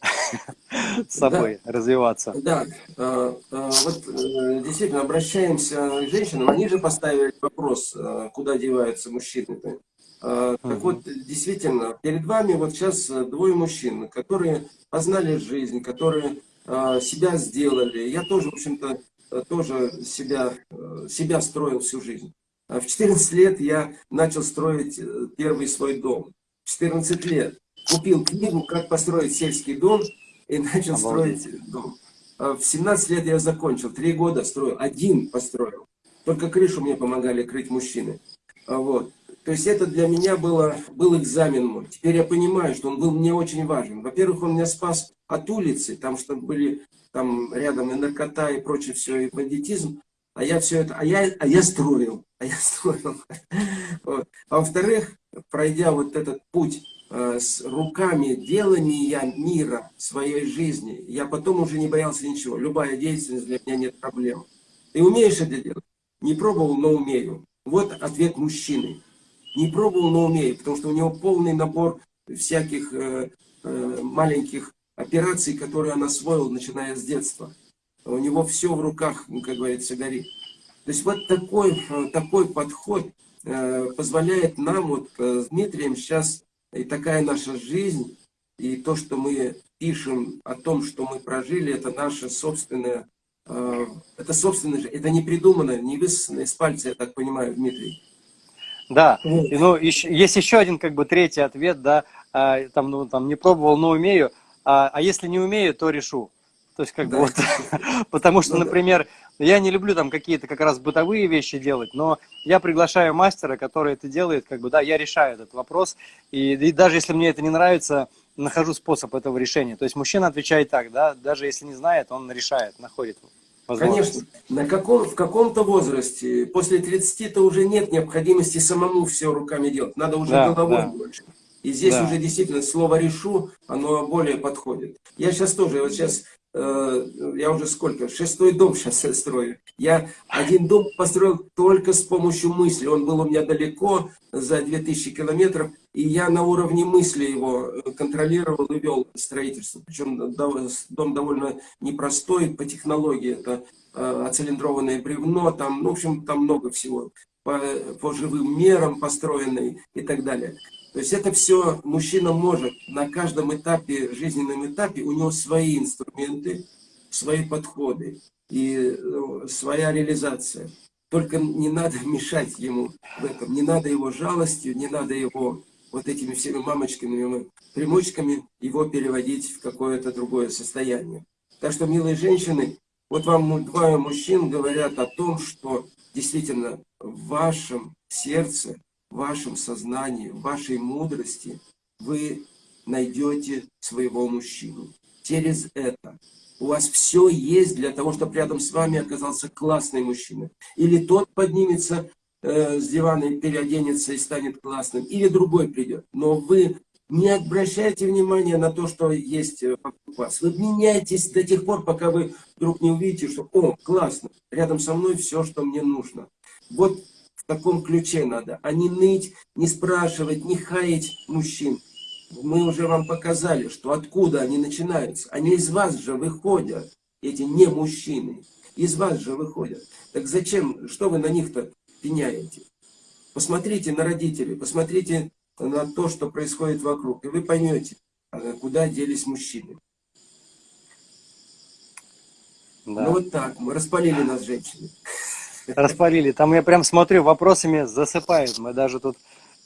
с собой да. развиваться. Да, а, а, вот э, действительно обращаемся к женщинам, они же поставили вопрос, э, куда деваются мужчины. А, так вот, действительно, перед вами вот сейчас двое мужчин, которые познали жизнь, которые себя сделали. Я тоже, в общем-то, тоже себя, э, себя строил всю жизнь. В 14 лет я начал строить первый свой дом. 14 лет купил книгу «Как построить сельский дом» и начал Обалдеть. строить дом. А в 17 лет я закончил, три года строил, один построил. Только крышу мне помогали крыть мужчины. А вот. То есть это для меня было, был экзамен мой. Теперь я понимаю, что он был мне очень важен. Во-первых, он меня спас от улицы, там что были там рядом и наркота, и прочее все, и бандитизм. А я все это, а я, а я строил, а я строил. Вот. А во-вторых, пройдя вот этот путь с руками делания мира своей жизни, я потом уже не боялся ничего. Любая деятельность для меня нет проблем. Ты умеешь это делать? Не пробовал, но умею. Вот ответ мужчины. Не пробовал, но умею, потому что у него полный набор всяких э, э, маленьких операций, которые он освоил, начиная с детства. У него все в руках, ну, как говорится, горит. То есть вот такой, э, такой подход э, позволяет нам вот э, с Дмитрием сейчас и такая наша жизнь, и то, что мы пишем о том, что мы прожили, это наша собственная, э, это собственное, это не придумано, не высосано из пальца, я так понимаю, Дмитрий. Да, и, ну, еще, есть еще один, как бы, третий ответ, да, а, там, ну, там, не пробовал, но умею, а, а если не умею, то решу. То есть, как да. бы, вот, потому что, ну, например, я не люблю там какие-то как раз бытовые вещи делать, но я приглашаю мастера, который это делает, как бы, да, я решаю этот вопрос, и, и даже если мне это не нравится, нахожу способ этого решения. То есть, мужчина отвечает так, да, даже если не знает, он решает, находит Конечно, на каком, в каком-то возрасте, после 30-то уже нет необходимости самому все руками делать, надо уже да, головой да. больше. И здесь да. уже действительно слово «решу», оно более подходит. Я сейчас тоже, вот сейчас я уже сколько, шестой дом сейчас строю. Я один дом построил только с помощью мысли. Он был у меня далеко, за 2000 километров, и я на уровне мысли его контролировал и вел строительство. Причем дом довольно непростой по технологии. Это э, оцилиндрованное бревно, там, ну, в общем, там много всего. По, по живым мерам построенный и так далее. То есть это все мужчина может на каждом этапе, жизненном этапе, у него свои инструменты, свои подходы и ну, своя реализация. Только не надо мешать ему в этом, не надо его жалостью, не надо его вот этими всеми мамочками, примочками его переводить в какое-то другое состояние. Так что, милые женщины, вот вам двое мужчин говорят о том, что действительно в вашем сердце в вашем сознании, в вашей мудрости вы найдете своего мужчину. Через это у вас все есть для того, чтобы рядом с вами оказался классный мужчина. Или тот поднимется э, с дивана и переоденется и станет классным, или другой придет. Но вы не обращайте внимания на то, что есть вокруг вас. Вы меняетесь до тех пор, пока вы вдруг не увидите, что «О, классно, рядом со мной все, что мне нужно». Вот в таком ключе надо, а не ныть, не спрашивать, не хаять мужчин. Мы уже вам показали, что откуда они начинаются. Они из вас же выходят, эти не мужчины. Из вас же выходят. Так зачем, что вы на них-то пеняете? Посмотрите на родителей, посмотрите на то, что происходит вокруг, и вы поймете, а, куда делись мужчины. Да. Ну вот так, мы распалили нас женщины распалили. Там я прям смотрю, вопросами засыпают. Мы даже тут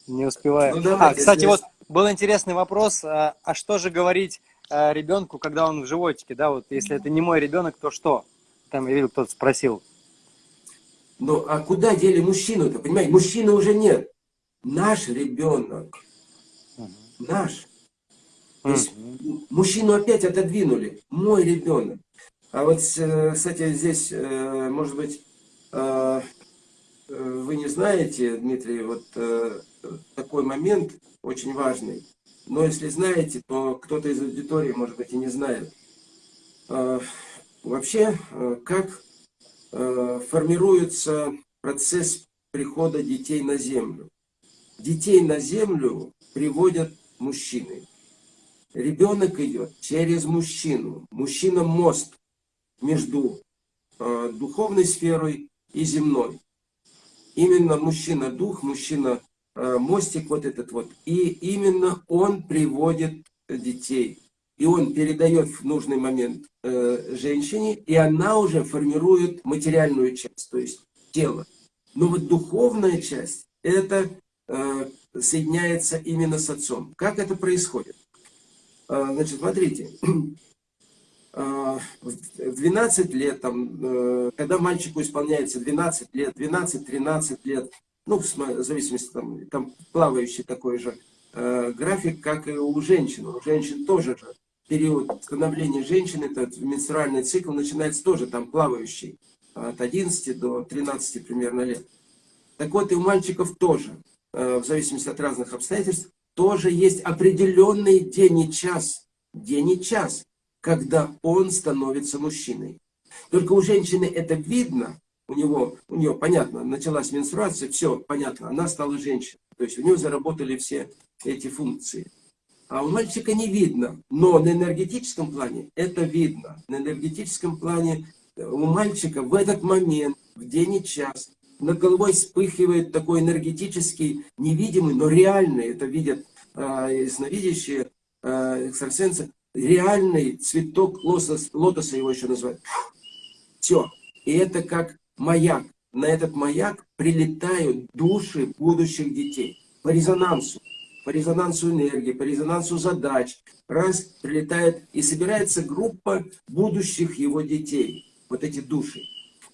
не успеваем. Ну, давайте, а, кстати, вот был интересный вопрос. А, а что же говорить а, ребенку, когда он в животике? Да, вот если это не мой ребенок, то что? Там я видел, кто-то спросил. Ну, а куда дели мужчину-то? Понимаете, мужчины уже нет. Наш ребенок. Угу. Наш. То есть угу. мужчину опять отодвинули. Мой ребенок. А вот, э, кстати, здесь, э, может быть, э, вы не знаете, Дмитрий, вот э, такой момент очень важный. Но если знаете, то кто-то из аудитории, может быть, и не знает. А, вообще, э, как формируется процесс прихода детей на землю? Детей на землю приводят мужчины. Ребенок идет через мужчину. Мужчина мост между духовной сферой и земной. Именно мужчина-дух, мужчина-мостик вот этот вот. И именно он приводит детей. И он передает в нужный момент э, женщине, и она уже формирует материальную часть, то есть тело. Но вот духовная часть, это э, соединяется именно с отцом. Как это происходит? Э, значит, смотрите, в 12 лет, там, э, когда мальчику исполняется 12 лет, 12-13 лет, ну, в зависимости, там, там плавающий такой же э, график, как и у женщин. У женщин тоже же период становления женщины, этот менструальный цикл начинается тоже там плавающий, от 11 до 13 примерно лет. Так вот и у мальчиков тоже, э, в зависимости от разных обстоятельств, тоже есть определенный день и час, день и час, когда он становится мужчиной. Только у женщины это видно, у него, у нее, понятно, началась менструация, все, понятно, она стала женщиной. То есть у нее заработали все эти функции. А у мальчика не видно, но на энергетическом плане это видно. На энергетическом плане э, у мальчика в этот момент, в день и час, над головой вспыхивает такой энергетический, невидимый, но реальный, это видят э, ясновидящие э, экстрасенсы, реальный цветок лотос, лотоса его еще называют. Все. И это как маяк. На этот маяк прилетают души будущих детей. По резонансу. По резонансу энергии, по резонансу задач. Раз, прилетает и собирается группа будущих его детей. Вот эти души.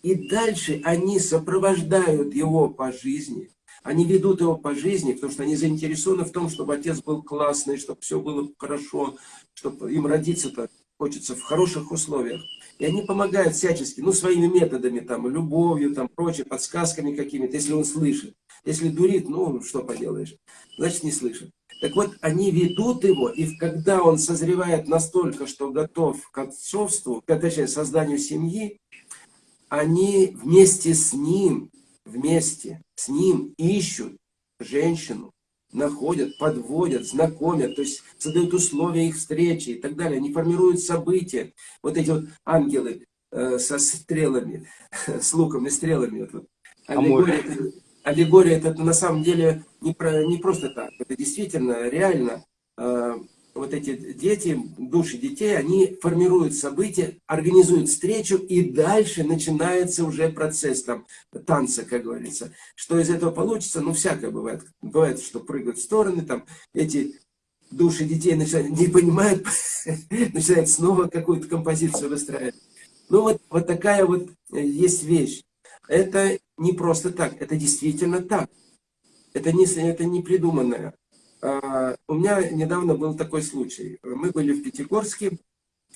И дальше они сопровождают его по жизни. Они ведут его по жизни, потому что они заинтересованы в том, чтобы отец был классный, чтобы все было хорошо, чтобы им родиться-то хочется в хороших условиях. И они помогают всячески, ну, своими методами, там, любовью, там, прочее, подсказками какими-то, если он слышит. Если дурит, ну, что поделаешь, значит, не слышит. Так вот, они ведут его, и когда он созревает настолько, что готов к отцовству, точнее, созданию семьи, они вместе с ним, вместе с ним ищут женщину, находят, подводят, знакомят, то есть создают условия их встречи и так далее. Они формируют события. Вот эти вот ангелы э, со стрелами, с луком и стрелами. Вот, аллегория, аллегория это на самом деле не, про, не просто так. Это действительно, реально э, вот эти дети, души детей, они формируют события, организуют встречу, и дальше начинается уже процесс там, танца, как говорится. Что из этого получится, ну, всякое бывает. Бывает, что прыгают в стороны, там, эти души детей начинают, не понимают, начинают снова какую-то композицию выстраивать. Ну, вот, вот такая вот есть вещь. Это не просто так, это действительно так. Это не, это не придуманное. А, у меня недавно был такой случай. Мы были в Пятигорске,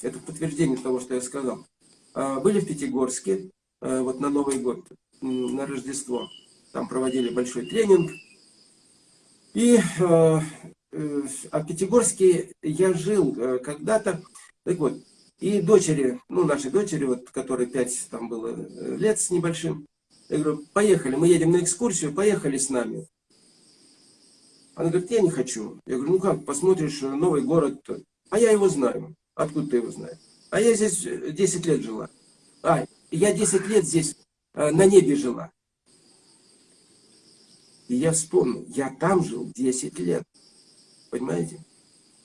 это подтверждение того, что я сказал. А, были в Пятигорске, а, вот на Новый год, на Рождество. Там проводили большой тренинг. И э, в Пятигорске я жил э, когда-то. Так вот, и дочери, ну, нашей дочери, вот, которой 5 там было э, лет с небольшим, я говорю, поехали, мы едем на экскурсию, поехали с нами. Она говорит, я не хочу. Я говорю, ну как, посмотришь новый город. А я его знаю. Откуда ты его знаешь? А я здесь 10 лет жила. А, я 10 лет здесь э, на небе жила. И я вспомнил, я там жил 10 лет. Понимаете?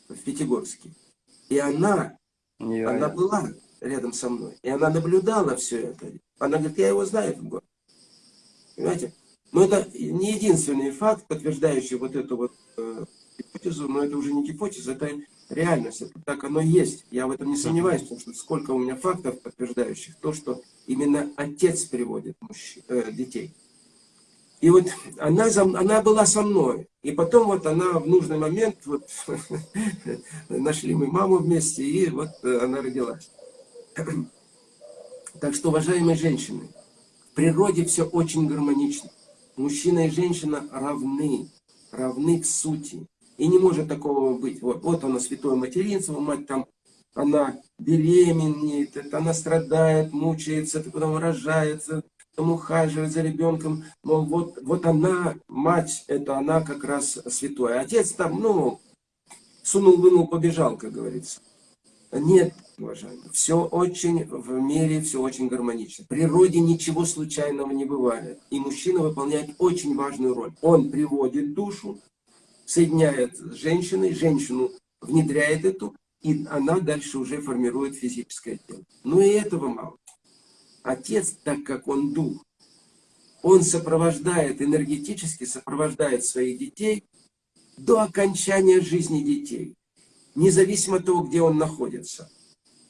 В Пятигорске. И она, не она была рядом со мной. И она наблюдала все это. Она говорит, я его знаю, этот город. Понимаете? Но это не единственный факт, подтверждающий вот эту вот э, гипотезу, но это уже не гипотеза, это реальность, это так оно есть. Я в этом не сомневаюсь, потому что сколько у меня фактов, подтверждающих то, что именно отец приводит мужчин, э, детей. И вот она, она была со мной. И потом вот она в нужный момент, вот, нашли мы маму вместе, и вот она родилась. Так что, уважаемые женщины, в природе все очень гармонично мужчина и женщина равны, равны к сути. И не может такого быть. Вот, вот оно, святое материнство, мать там, она беременеет, это она страдает, мучается, потом рожается, потом ухаживает за ребенком. Мол, вот, вот она, мать, это она как раз святой. Отец там, ну, сунул, вынул, побежал, как говорится. Нет, уважаемые, все очень в мире, все очень гармонично. В природе ничего случайного не бывает. И мужчина выполняет очень важную роль. Он приводит душу, соединяет с женщиной, женщину внедряет эту, и она дальше уже формирует физическое тело. Но и этого мало. Отец, так как он дух, он сопровождает, энергетически сопровождает своих детей до окончания жизни детей независимо от того, где он находится.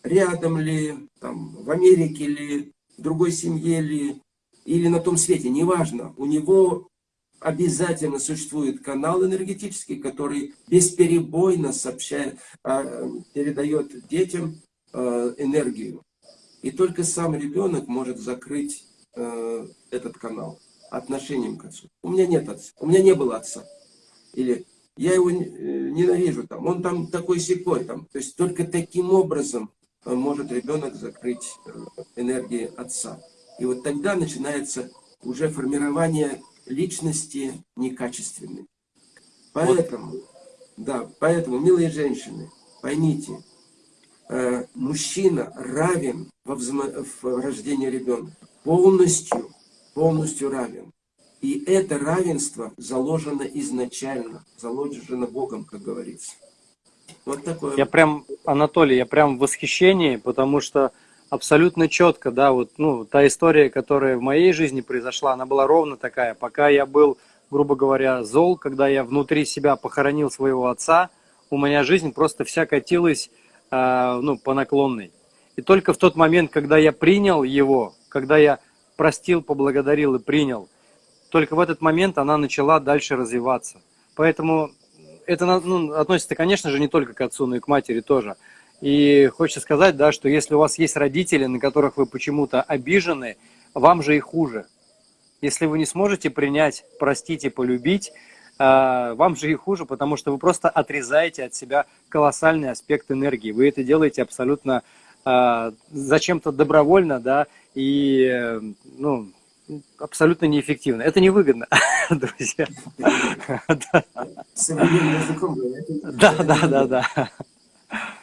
Рядом ли, там, в Америке ли, другой семье ли, или на том свете, неважно. У него обязательно существует канал энергетический, который бесперебойно сообщает, а, передает детям а, энергию. И только сам ребенок может закрыть а, этот канал отношением к отцу. У меня нет отца, у меня не было отца. Или я его э, ненавижу, там, он там такой секой, там. То есть только таким образом может ребенок закрыть э, энергии отца. И вот тогда начинается уже формирование личности некачественной. Поэтому, вот. да, поэтому, милые женщины, поймите, э, мужчина равен во взаимо... в рождении ребенка. Полностью, полностью равен. И это равенство заложено изначально, заложено Богом, как говорится. Вот такое. Я прям, Анатолий, я прям в восхищении, потому что абсолютно четко, да, вот, ну, та история, которая в моей жизни произошла, она была ровно такая. Пока я был, грубо говоря, зол, когда я внутри себя похоронил своего отца, у меня жизнь просто вся катилась, э, ну, по наклонной. И только в тот момент, когда я принял его, когда я простил, поблагодарил и принял, только в этот момент она начала дальше развиваться. Поэтому это ну, относится, конечно же, не только к отцу, но и к матери тоже. И хочется сказать, да, что если у вас есть родители, на которых вы почему-то обижены, вам же и хуже. Если вы не сможете принять, простить и полюбить, э, вам же и хуже, потому что вы просто отрезаете от себя колоссальный аспект энергии. Вы это делаете абсолютно э, зачем-то добровольно, да, и, э, ну, абсолютно неэффективно. Это невыгодно, друзья. Современным языком Да, да, да, да.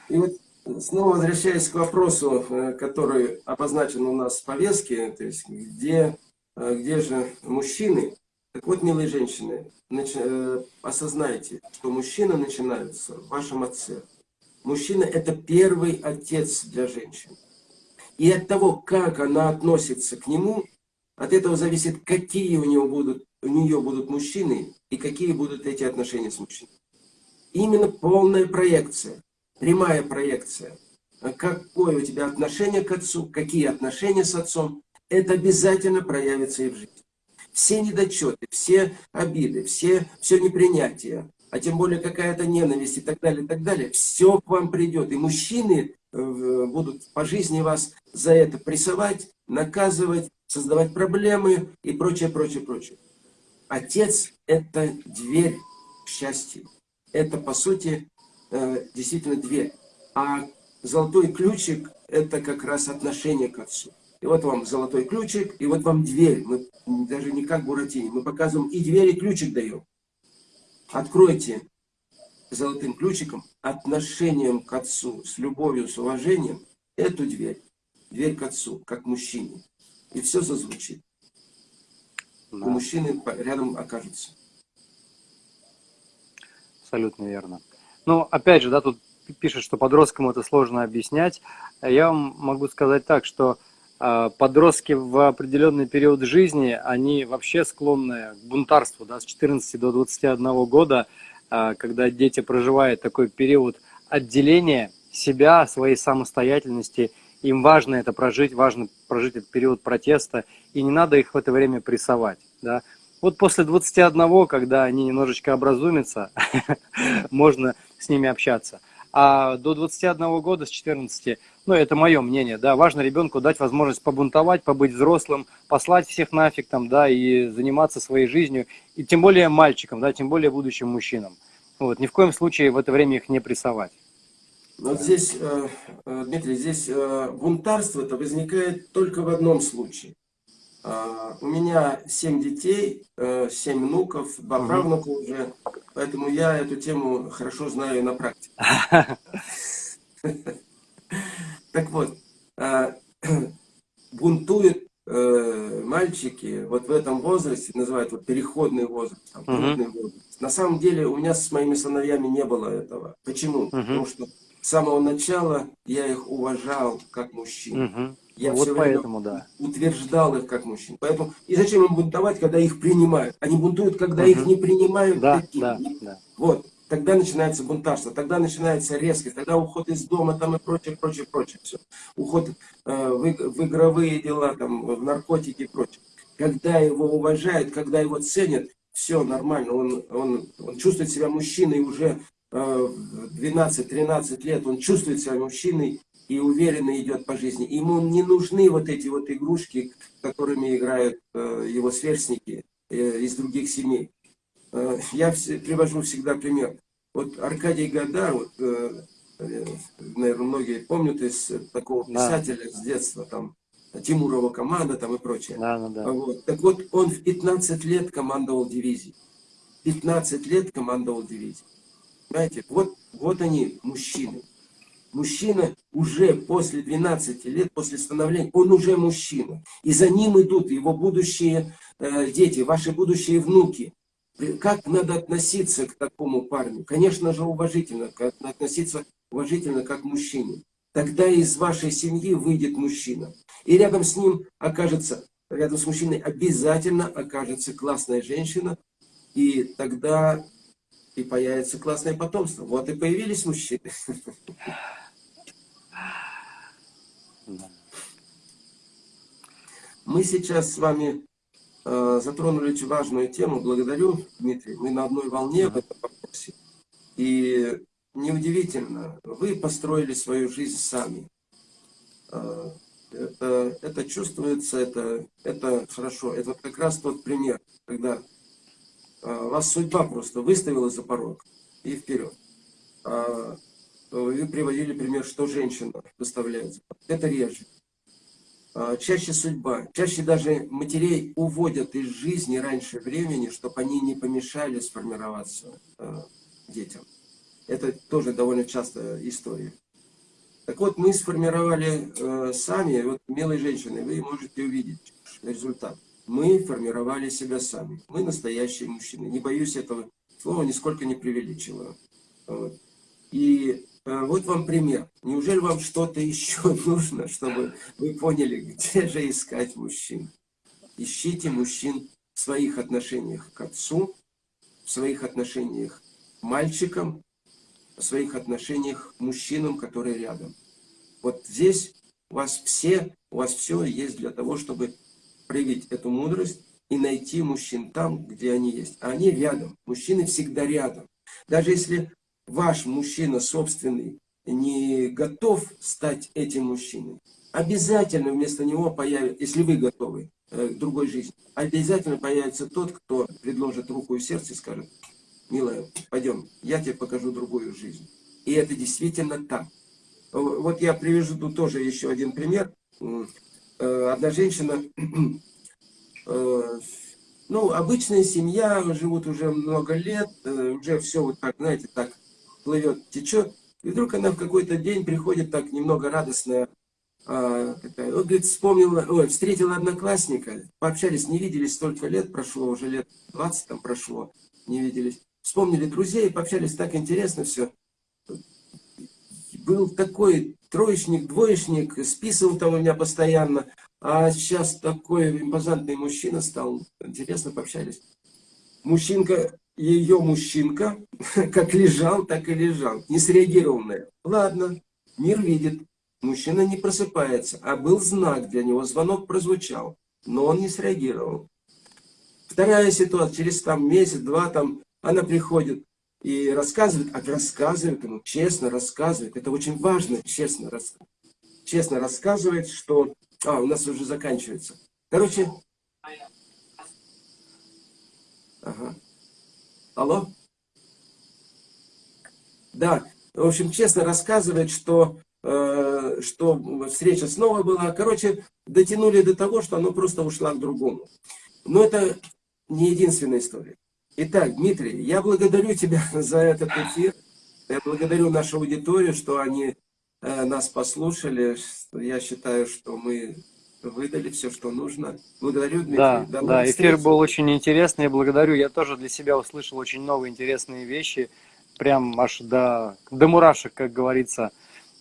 И вот снова возвращаясь к вопросу, э, который обозначен у нас в повестке, то есть где, э, где же мужчины? Так вот, милые женщины, э, осознайте, что мужчина начинается в вашем отце. Мужчина – это первый отец для женщин. И от того, как она относится к нему, от этого зависит, какие у, него будут, у нее будут мужчины и какие будут эти отношения с мужчиной. Именно полная проекция, прямая проекция. Какое у тебя отношение к отцу, какие отношения с отцом, это обязательно проявится и в жизни. Все недочеты, все обиды, все, все непринятие, а тем более какая-то ненависть и так далее, и так далее, все к вам придет. И мужчины э, будут по жизни вас за это прессовать, наказывать, создавать проблемы и прочее, прочее, прочее. Отец – это дверь к счастью. Это, по сути, э, действительно дверь. А золотой ключик – это как раз отношение к отцу. И вот вам золотой ключик, и вот вам дверь. Мы даже не как Буратине, мы показываем и дверь, и ключик даем. Откройте золотым ключиком отношением к отцу, с любовью, с уважением, эту дверь. Дверь к отцу, как мужчине и все зазвучит. Да. У мужчины рядом окажется. Абсолютно верно. Ну, опять же, да, тут пишет, что подросткам это сложно объяснять. Я вам могу сказать так, что э, подростки в определенный период жизни, они вообще склонны к бунтарству, да, с 14 до 21 года, э, когда дети проживают такой период отделения себя, своей самостоятельности – им важно это прожить, важно прожить этот период протеста, и не надо их в это время прессовать. Да? Вот после 21, когда они немножечко образумятся, можно с ними общаться. А до 21 года, с 14, ну это мое мнение, да, важно ребенку дать возможность побунтовать, побыть взрослым, послать всех нафиг там, да, и заниматься своей жизнью, и тем более мальчикам, да, тем более будущим мужчинам. Вот, ни в коем случае в это время их не прессовать. Вот здесь, э, э, Дмитрий, здесь э, бунтарство-то возникает только в одном случае. А, у меня семь детей, семь внуков, два правнука уже, поэтому я эту тему хорошо знаю на практике. Так вот, бунтуют мальчики вот в этом возрасте, называют вот переходный возраст, там, возраст. На самом деле у меня с моими сыновьями не было этого. Почему? Потому что с самого начала я их уважал как мужчин. Угу. Я вот все поэтому, да. утверждал их как мужчин. Поэтому и зачем им бунтовать, когда их принимают? Они бунтуют, когда угу. их не принимают. Да, таким. да, да. Вот. Тогда начинается бунтарство, тогда начинается резкость, тогда уход из дома там и прочее, прочее, прочее. Все. Уход э, в, в игровые дела, там, в наркотики и прочее. Когда его уважают, когда его ценят, все нормально, он, он, он чувствует себя мужчиной уже 12-13 лет, он чувствует себя мужчиной и уверенно идет по жизни. Ему не нужны вот эти вот игрушки, которыми играют э, его сверстники э, из других семей. Э, я привожу всегда пример. Вот Аркадий Гадар, вот, наверное, многие помнят из такого писателя да. с детства, там, Тимурова команда там и прочее. Да, да, да. Вот. Так вот, он в 15 лет командовал дивизией. 15 лет командовал дивизией. Понимаете, вот, вот они, мужчины. Мужчина уже после 12 лет, после становления, он уже мужчина. И за ним идут его будущие э, дети, ваши будущие внуки. Как надо относиться к такому парню? Конечно же, уважительно, как, относиться уважительно как к мужчине. Тогда из вашей семьи выйдет мужчина. И рядом с ним окажется, рядом с мужчиной обязательно окажется классная женщина. И тогда и появится классное потомство. Вот и появились мужчины. Мы сейчас с вами э, затронули очень важную тему. Благодарю, Дмитрий. Мы на одной волне в этом вопросе. И неудивительно, вы построили свою жизнь сами. Э, это, это чувствуется, это, это хорошо. Это как раз тот пример, когда вас судьба просто выставила за порог и вперед. А, вы приводили пример, что женщина доставляет. Это реже. А, чаще судьба, чаще даже матерей уводят из жизни раньше времени, чтобы они не помешали сформироваться детям. Это тоже довольно частая история. Так вот, мы сформировали э, сами, вот, милые женщины, вы можете увидеть результат. Мы формировали себя сами. Мы настоящие мужчины. Не боюсь этого слова, нисколько не преувеличиваю. И э, вот вам пример. Неужели вам что-то еще нужно, чтобы вы поняли, где же искать мужчин? Ищите мужчин в своих отношениях к отцу, в своих отношениях к мальчикам, в своих отношениях к мужчинам, которые рядом. Вот здесь у вас все, у вас все есть для того, чтобы проявить эту мудрость и найти мужчин там, где они есть. А они рядом. Мужчины всегда рядом. Даже если ваш мужчина собственный не готов стать этим мужчиной, обязательно вместо него появится, если вы готовы э, к другой жизни, обязательно появится тот, кто предложит руку и сердце и скажет, милая, пойдем, я тебе покажу другую жизнь. И это действительно так. Вот я привяжу тоже еще один пример. Э, одна женщина, э, ну, обычная семья, живут уже много лет, э, уже все вот так, знаете, так плывет, течет. И вдруг она в какой-то день приходит так немного радостная, а, такая, вот, говорит, вспомнила, ой, встретила одноклассника, пообщались, не виделись столько лет, прошло уже лет 20 там прошло, не виделись. Вспомнили друзей, пообщались, так интересно все был такой троечник, двоечник, списывал там у меня постоянно, а сейчас такой импозантный мужчина стал, интересно пообщались. Мужчинка, ее мужчинка, как лежал, так и лежал, не среагировал на это. Ладно, мир видит, мужчина не просыпается, а был знак для него, звонок прозвучал, но он не среагировал. Вторая ситуация, через там месяц-два там она приходит, и рассказывает, а рассказывает ему, честно рассказывает, это очень важно, честно, рас, честно рассказывает, что... А, у нас уже заканчивается. Короче... Ага. Алло? Да, в общем, честно рассказывает, что, э, что встреча снова была. Короче, дотянули до того, что оно просто ушла к другому. Но это не единственная история. Итак, Дмитрий, я благодарю тебя за этот эфир. Я благодарю нашу аудиторию, что они э, нас послушали. Я считаю, что мы выдали все, что нужно. Благодарю, Дмитрий. Да, до да эфир был очень интересный. Я благодарю. Я тоже для себя услышал очень новые интересные вещи. Прям аж до, до мурашек, как говорится.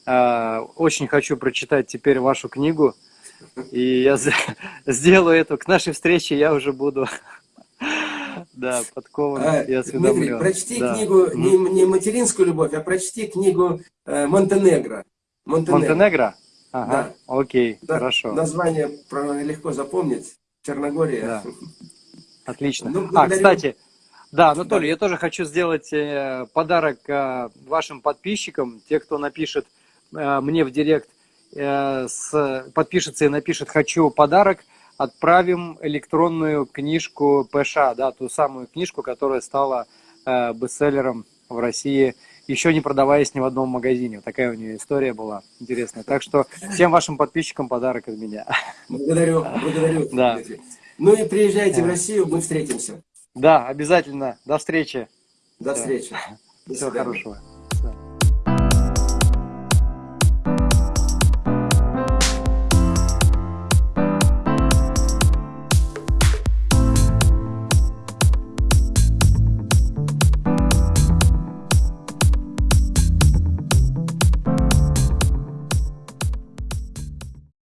Э, очень хочу прочитать теперь вашу книгу. И я сделаю это. К нашей встрече я уже буду да, подкован а, и осведомлен. Дмитрий, прочти да. книгу, не, не «Материнскую любовь», а прочти книгу э, «Монтенегро». Монтенегро? Монтенегро? Ага, да. окей, да, хорошо. Название легко запомнить. Черногория. Да. Отлично. Ну, а, кстати, да, Анатолий, да. я тоже хочу сделать э, подарок э, вашим подписчикам, те, кто напишет э, мне в директ, с, подпишется и напишет «хочу подарок», отправим электронную книжку ПШ, да, ту самую книжку, которая стала э, бестселлером в России, еще не продаваясь ни в одном магазине. Такая у нее история была интересная. Так что всем вашим подписчикам подарок от меня. Благодарю, благодарю. Да. Ну и приезжайте в Россию, мы встретимся. Да, обязательно. До встречи. До встречи. До Всего хорошего.